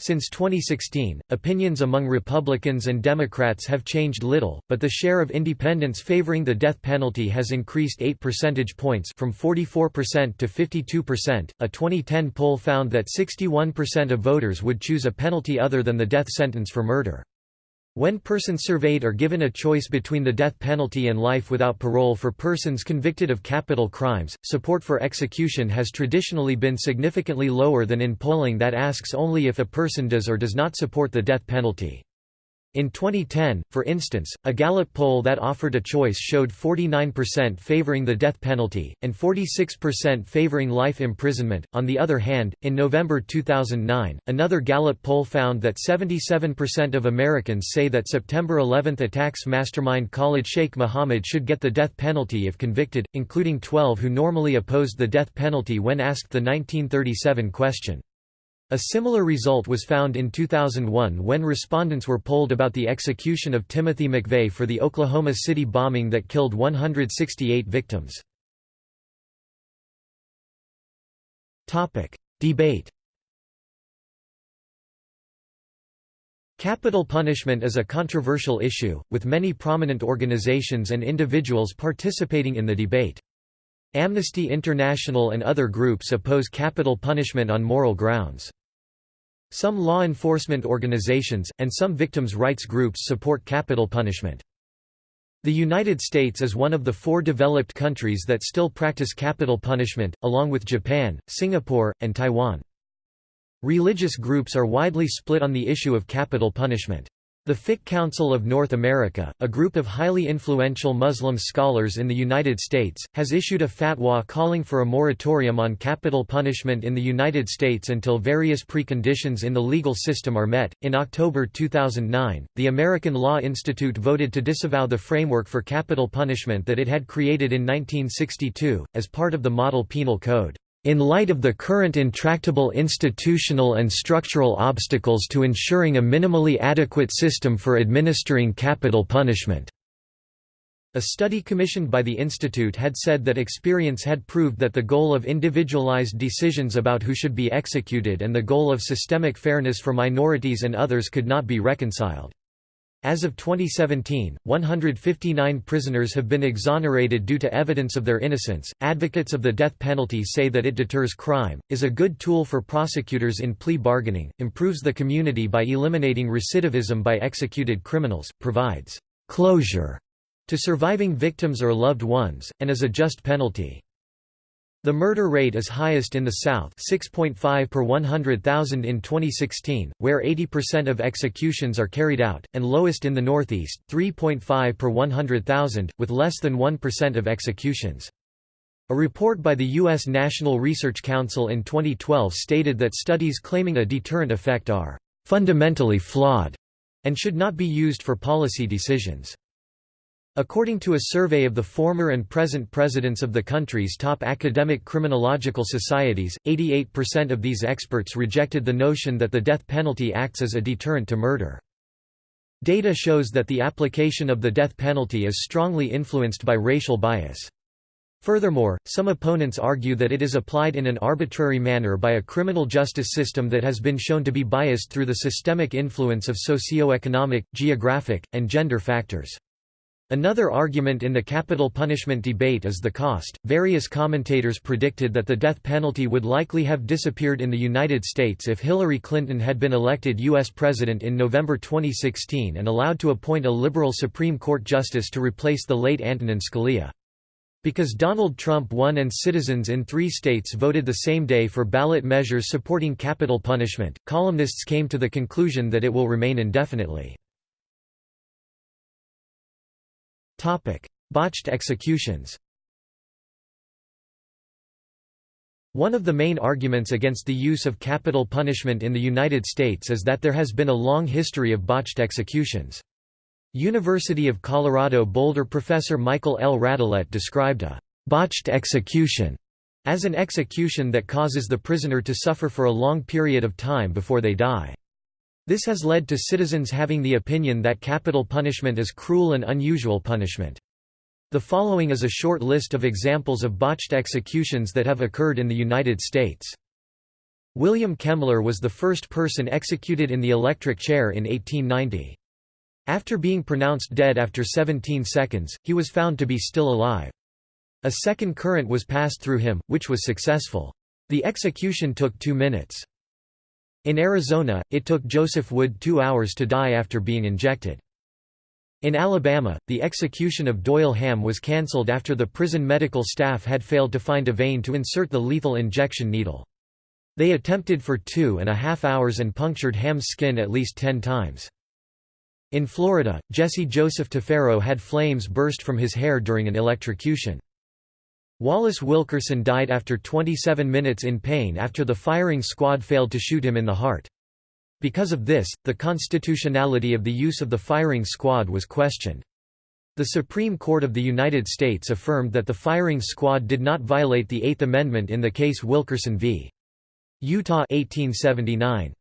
Since 2016, opinions among Republicans and Democrats have changed little, but the share of independents favoring the death penalty has increased 8 percentage points from 44% to 52%. A 2010 poll found that 61% of voters would choose a penalty other than the death sentence for murder. When persons surveyed are given a choice between the death penalty and life without parole for persons convicted of capital crimes, support for execution has traditionally been significantly lower than in polling that asks only if a person does or does not support the death penalty. In 2010, for instance, a Gallup poll that offered a choice showed 49% favoring the death penalty, and 46% favoring life imprisonment. On the other hand, in November 2009, another Gallup poll found that 77% of Americans say that September 11 attacks mastermind Khalid Sheikh Mohammed should get the death penalty if convicted, including 12 who normally opposed the death penalty when asked the 1937 question. A similar result was found in 2001 when respondents were polled about the execution of Timothy McVeigh for the Oklahoma City bombing that killed 168 victims. Debate Capital punishment is a controversial issue, with many prominent organizations and individuals participating in the debate. Amnesty International and other groups oppose capital punishment on moral grounds. Some law enforcement organizations, and some victims' rights groups support capital punishment. The United States is one of the four developed countries that still practice capital punishment, along with Japan, Singapore, and Taiwan. Religious groups are widely split on the issue of capital punishment. The Fiqh Council of North America, a group of highly influential Muslim scholars in the United States, has issued a fatwa calling for a moratorium on capital punishment in the United States until various preconditions in the legal system are met. In October 2009, the American Law Institute voted to disavow the framework for capital punishment that it had created in 1962, as part of the Model Penal Code. In light of the current intractable institutional and structural obstacles to ensuring a minimally adequate system for administering capital punishment. A study commissioned by the Institute had said that experience had proved that the goal of individualized decisions about who should be executed and the goal of systemic fairness for minorities and others could not be reconciled. As of 2017, 159 prisoners have been exonerated due to evidence of their innocence. Advocates of the death penalty say that it deters crime, is a good tool for prosecutors in plea bargaining, improves the community by eliminating recidivism by executed criminals, provides closure to surviving victims or loved ones, and is a just penalty. The murder rate is highest in the South 6.5 per 100,000 in 2016, where 80% of executions are carried out, and lowest in the Northeast 3.5 per 100,000, with less than 1% of executions. A report by the U.S. National Research Council in 2012 stated that studies claiming a deterrent effect are fundamentally flawed and should not be used for policy decisions. According to a survey of the former and present presidents of the country's top academic criminological societies, 88% of these experts rejected the notion that the death penalty acts as a deterrent to murder. Data shows that the application of the death penalty is strongly influenced by racial bias. Furthermore, some opponents argue that it is applied in an arbitrary manner by a criminal justice system that has been shown to be biased through the systemic influence of socio-economic, geographic, and gender factors. Another argument in the capital punishment debate is the cost. Various commentators predicted that the death penalty would likely have disappeared in the United States if Hillary Clinton had been elected U.S. President in November 2016 and allowed to appoint a liberal Supreme Court justice to replace the late Antonin Scalia. Because Donald Trump won and citizens in three states voted the same day for ballot measures supporting capital punishment, columnists came to the conclusion that it will remain indefinitely. Botched executions One of the main arguments against the use of capital punishment in the United States is that there has been a long history of botched executions. University of Colorado Boulder professor Michael L. Radelet described a «botched execution» as an execution that causes the prisoner to suffer for a long period of time before they die. This has led to citizens having the opinion that capital punishment is cruel and unusual punishment. The following is a short list of examples of botched executions that have occurred in the United States. William Kemmler was the first person executed in the electric chair in 1890. After being pronounced dead after 17 seconds, he was found to be still alive. A second current was passed through him, which was successful. The execution took two minutes. In Arizona, it took Joseph Wood two hours to die after being injected. In Alabama, the execution of Doyle Hamm was cancelled after the prison medical staff had failed to find a vein to insert the lethal injection needle. They attempted for two and a half hours and punctured Hamm's skin at least ten times. In Florida, Jesse Joseph Tafero had flames burst from his hair during an electrocution. Wallace Wilkerson died after 27 minutes in pain after the firing squad failed to shoot him in the heart. Because of this, the constitutionality of the use of the firing squad was questioned. The Supreme Court of the United States affirmed that the firing squad did not violate the Eighth Amendment in the case Wilkerson v. Utah 1879.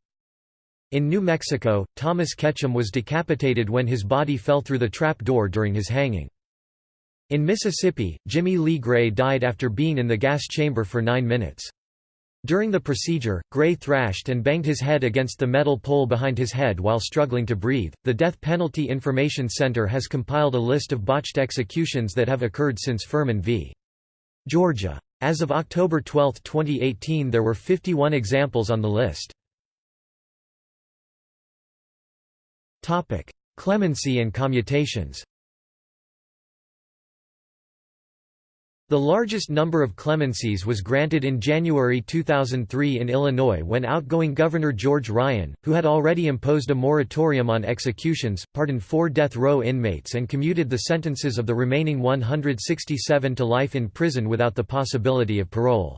In New Mexico, Thomas Ketchum was decapitated when his body fell through the trap door during his hanging. In Mississippi, Jimmy Lee Gray died after being in the gas chamber for nine minutes. During the procedure, Gray thrashed and banged his head against the metal pole behind his head while struggling to breathe. The Death Penalty Information Center has compiled a list of botched executions that have occurred since Furman v. Georgia. As of October 12, 2018, there were 51 examples on the list. Topic: Clemency and commutations The largest number of clemencies was granted in January 2003 in Illinois when outgoing Governor George Ryan, who had already imposed a moratorium on executions, pardoned four death row inmates and commuted the sentences of the remaining 167 to life in prison without the possibility of parole.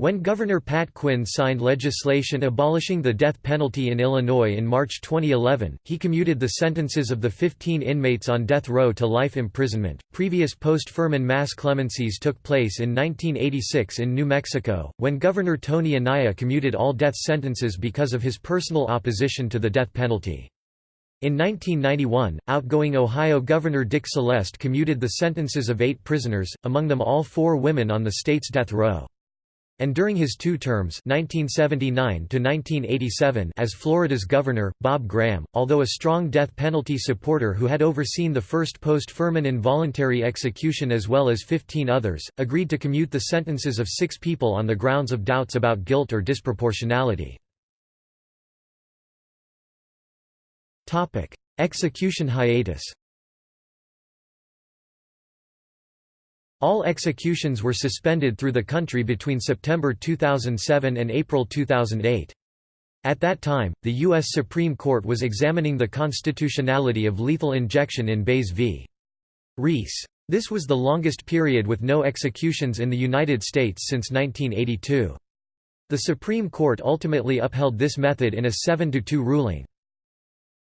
When Governor Pat Quinn signed legislation abolishing the death penalty in Illinois in March 2011, he commuted the sentences of the 15 inmates on death row to life imprisonment. Previous post Furman mass clemencies took place in 1986 in New Mexico, when Governor Tony Anaya commuted all death sentences because of his personal opposition to the death penalty. In 1991, outgoing Ohio Governor Dick Celeste commuted the sentences of eight prisoners, among them all four women on the state's death row and during his two terms 1979 as Florida's governor, Bob Graham, although a strong death penalty supporter who had overseen the first post-Furman involuntary execution as well as 15 others, agreed to commute the sentences of six people on the grounds of doubts about guilt or disproportionality. Execution hiatus All executions were suspended through the country between September 2007 and April 2008. At that time, the U.S. Supreme Court was examining the constitutionality of lethal injection in Baze v. Rees. This was the longest period with no executions in the United States since 1982. The Supreme Court ultimately upheld this method in a 7–2 ruling.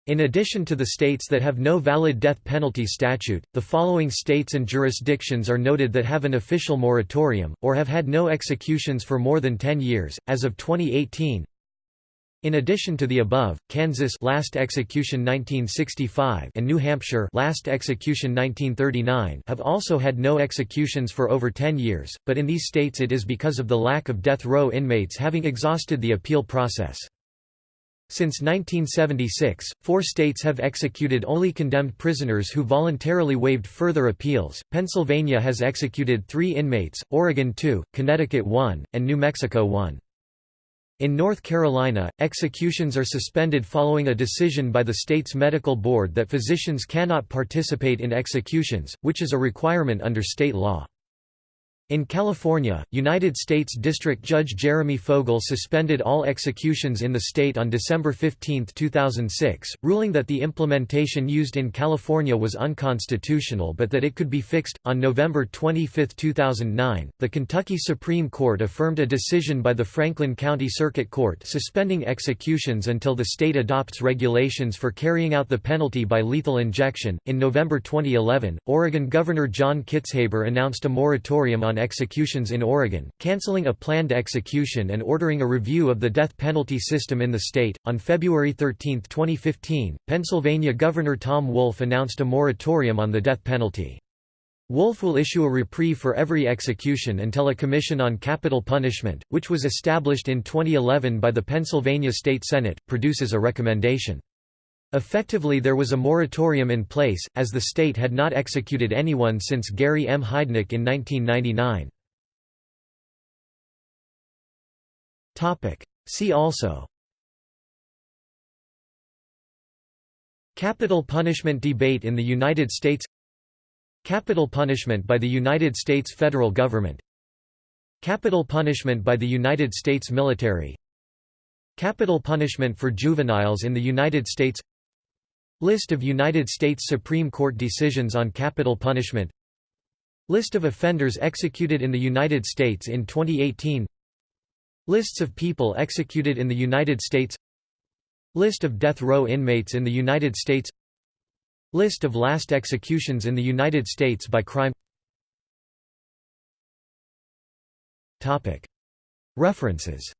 In addition to the states that have no valid death penalty statute, the following states and jurisdictions are noted that have an official moratorium, or have had no executions for more than 10 years, as of 2018. In addition to the above, Kansas last execution 1965 and New Hampshire last execution 1939 have also had no executions for over 10 years, but in these states it is because of the lack of death row inmates having exhausted the appeal process. Since 1976, four states have executed only condemned prisoners who voluntarily waived further appeals. Pennsylvania has executed three inmates, Oregon two, Connecticut one, and New Mexico one. In North Carolina, executions are suspended following a decision by the state's medical board that physicians cannot participate in executions, which is a requirement under state law. In California, United States District Judge Jeremy Fogel suspended all executions in the state on December 15, 2006, ruling that the implementation used in California was unconstitutional but that it could be fixed. On November 25, 2009, the Kentucky Supreme Court affirmed a decision by the Franklin County Circuit Court suspending executions until the state adopts regulations for carrying out the penalty by lethal injection. In November 2011, Oregon Governor John Kitzhaber announced a moratorium on executions in Oregon, canceling a planned execution and ordering a review of the death penalty system in the state. On February 13, 2015, Pennsylvania Governor Tom Wolf announced a moratorium on the death penalty. Wolf will issue a reprieve for every execution until a Commission on Capital Punishment, which was established in 2011 by the Pennsylvania State Senate, produces a recommendation. Effectively there was a moratorium in place, as the state had not executed anyone since Gary M. Heidnik in 1999. See also. Capital punishment debate in the United States. Capital punishment by the United States federal government. Capital punishment by the United States military. Capital punishment for juveniles in the United States List of United States Supreme Court decisions on capital punishment. List of offenders executed in the United States in 2018 Lists of people executed in the United States. List of death row inmates in the United States. List of last executions in the United States by crime. References.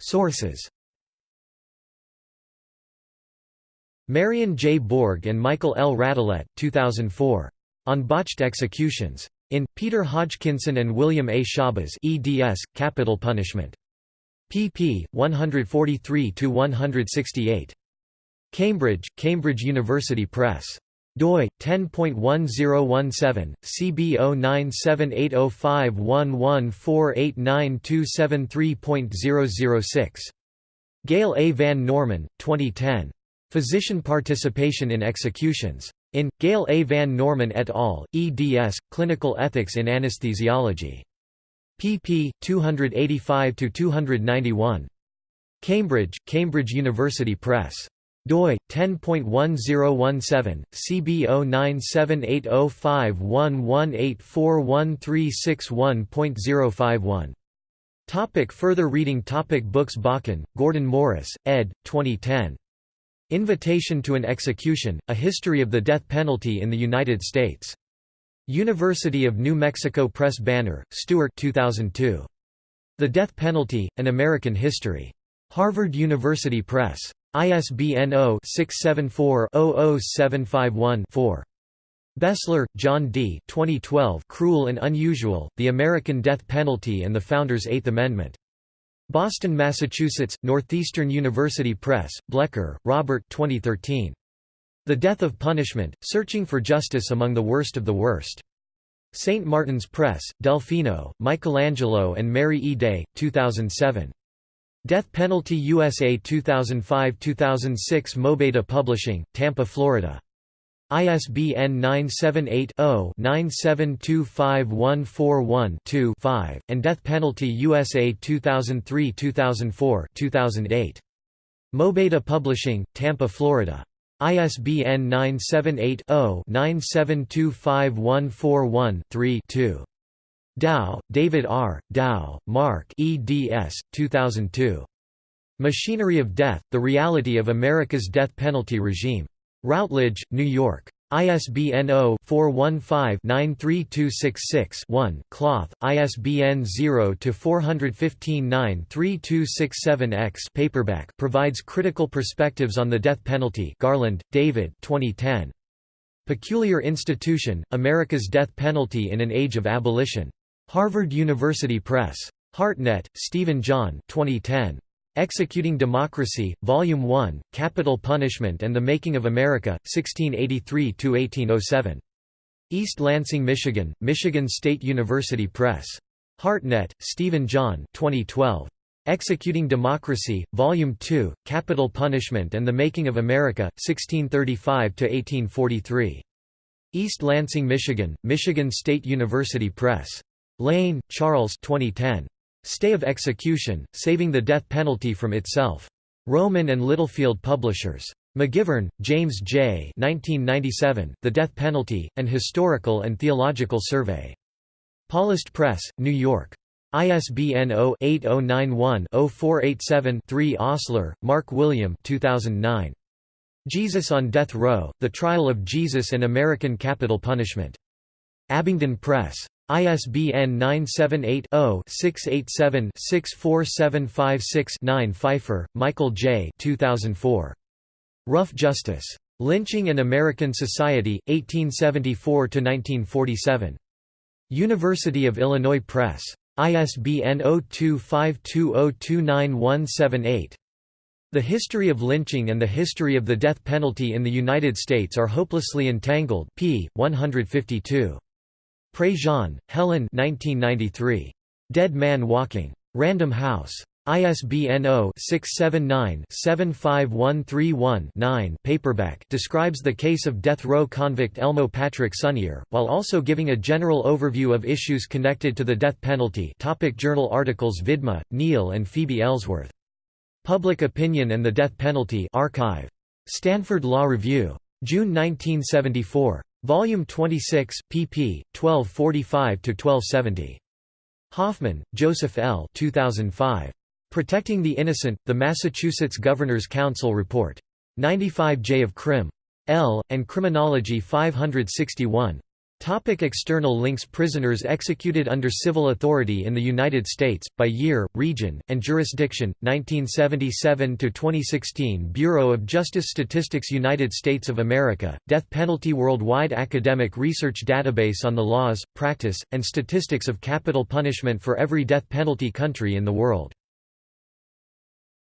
Sources Marian J. Borg and Michael L. Radelet, 2004. On Botched Executions. In, Peter Hodgkinson and William A. Schabas eds, Capital Punishment. pp. 143–168. Cambridge, Cambridge University Press. doi 10.1017 CB 09780511489273.006 Gail A. Van Norman, 2010. Physician Participation in Executions. In, Gail A. Van Norman et al., eds, Clinical Ethics in Anesthesiology. pp. 285–291. Cambridge, Cambridge University Press. doi 10.1017 CB 09780511841361.051 Topic further reading Topic Books Bakken, Gordon Morris, ed. 2010. Invitation to an Execution, A History of the Death Penalty in the United States. University of New Mexico Press Banner, Stuart 2002. The Death Penalty, An American History. Harvard University Press. ISBN 0-674-00751-4. Bessler, John D. 2012 Cruel and Unusual, The American Death Penalty and the Founders' Eighth Amendment. Boston, Massachusetts, Northeastern University Press, Blecker, Robert 2013. The Death of Punishment, Searching for Justice Among the Worst of the Worst. St. Martin's Press, Delfino, Michelangelo and Mary E. Day, 2007. Death Penalty USA 2005-2006 Mobeda Publishing, Tampa, Florida. ISBN 978-0-9725141-2-5, and Death Penalty USA 2003-2004 2008. Mobeta Publishing, Tampa, Florida. ISBN 978-0-9725141-3-2. Dow, David R., Dow, Mark eds. 2002. Machinery of Death, The Reality of America's Death Penalty Regime. Routledge, New York. ISBN 0-415-93266-1, Cloth, ISBN 0-415-93267-X paperback provides critical perspectives on the death penalty Garland, David 2010. Peculiar Institution, America's Death Penalty in an Age of Abolition. Harvard University Press. Hartnett, Stephen John 2010. Executing Democracy, Volume 1, Capital Punishment and the Making of America, 1683–1807. East Lansing, Michigan, Michigan State University Press. Hartnett, Stephen John 2012. Executing Democracy, Volume 2, Capital Punishment and the Making of America, 1635–1843. East Lansing, Michigan, Michigan State University Press. Lane, Charles 2010. Stay of Execution, Saving the Death Penalty from Itself. Rowman and Littlefield Publishers. Megivern, James J. 1997, the Death Penalty, An Historical and Theological Survey. Paulist Press, New York. ISBN 0-8091-0487-3 Osler, Mark William 2009. Jesus on Death Row, The Trial of Jesus and American Capital Punishment. Abingdon Press. ISBN 978-0-687-64756-9 Pfeifer, Michael J. 2004. Rough Justice. Lynching and American Society, 1874–1947. University of Illinois Press. ISBN 0252029178. The history of lynching and the history of the death penalty in the United States are hopelessly entangled p. 152. Prejean, Helen 1993. Dead Man Walking. Random House. ISBN 0-679-75131-9 paperback describes the case of death row convict Elmo Patrick Sonnier, while also giving a general overview of issues connected to the death penalty topic Journal articles Vidmar, Neil and Phoebe Ellsworth. Public Opinion and the Death Penalty archive. Stanford Law Review. June 1974. Volume 26, pp. 1245–1270. Hoffmann, Joseph L. 2005. Protecting the Innocent, The Massachusetts Governor's Council Report. 95 J of Crim. L. and Criminology 561. Topic external links Prisoners executed under civil authority in the United States, by year, region, and jurisdiction, 1977–2016 Bureau of Justice Statistics United States of America, Death Penalty Worldwide Academic Research Database on the laws, practice, and statistics of capital punishment for every death penalty country in the world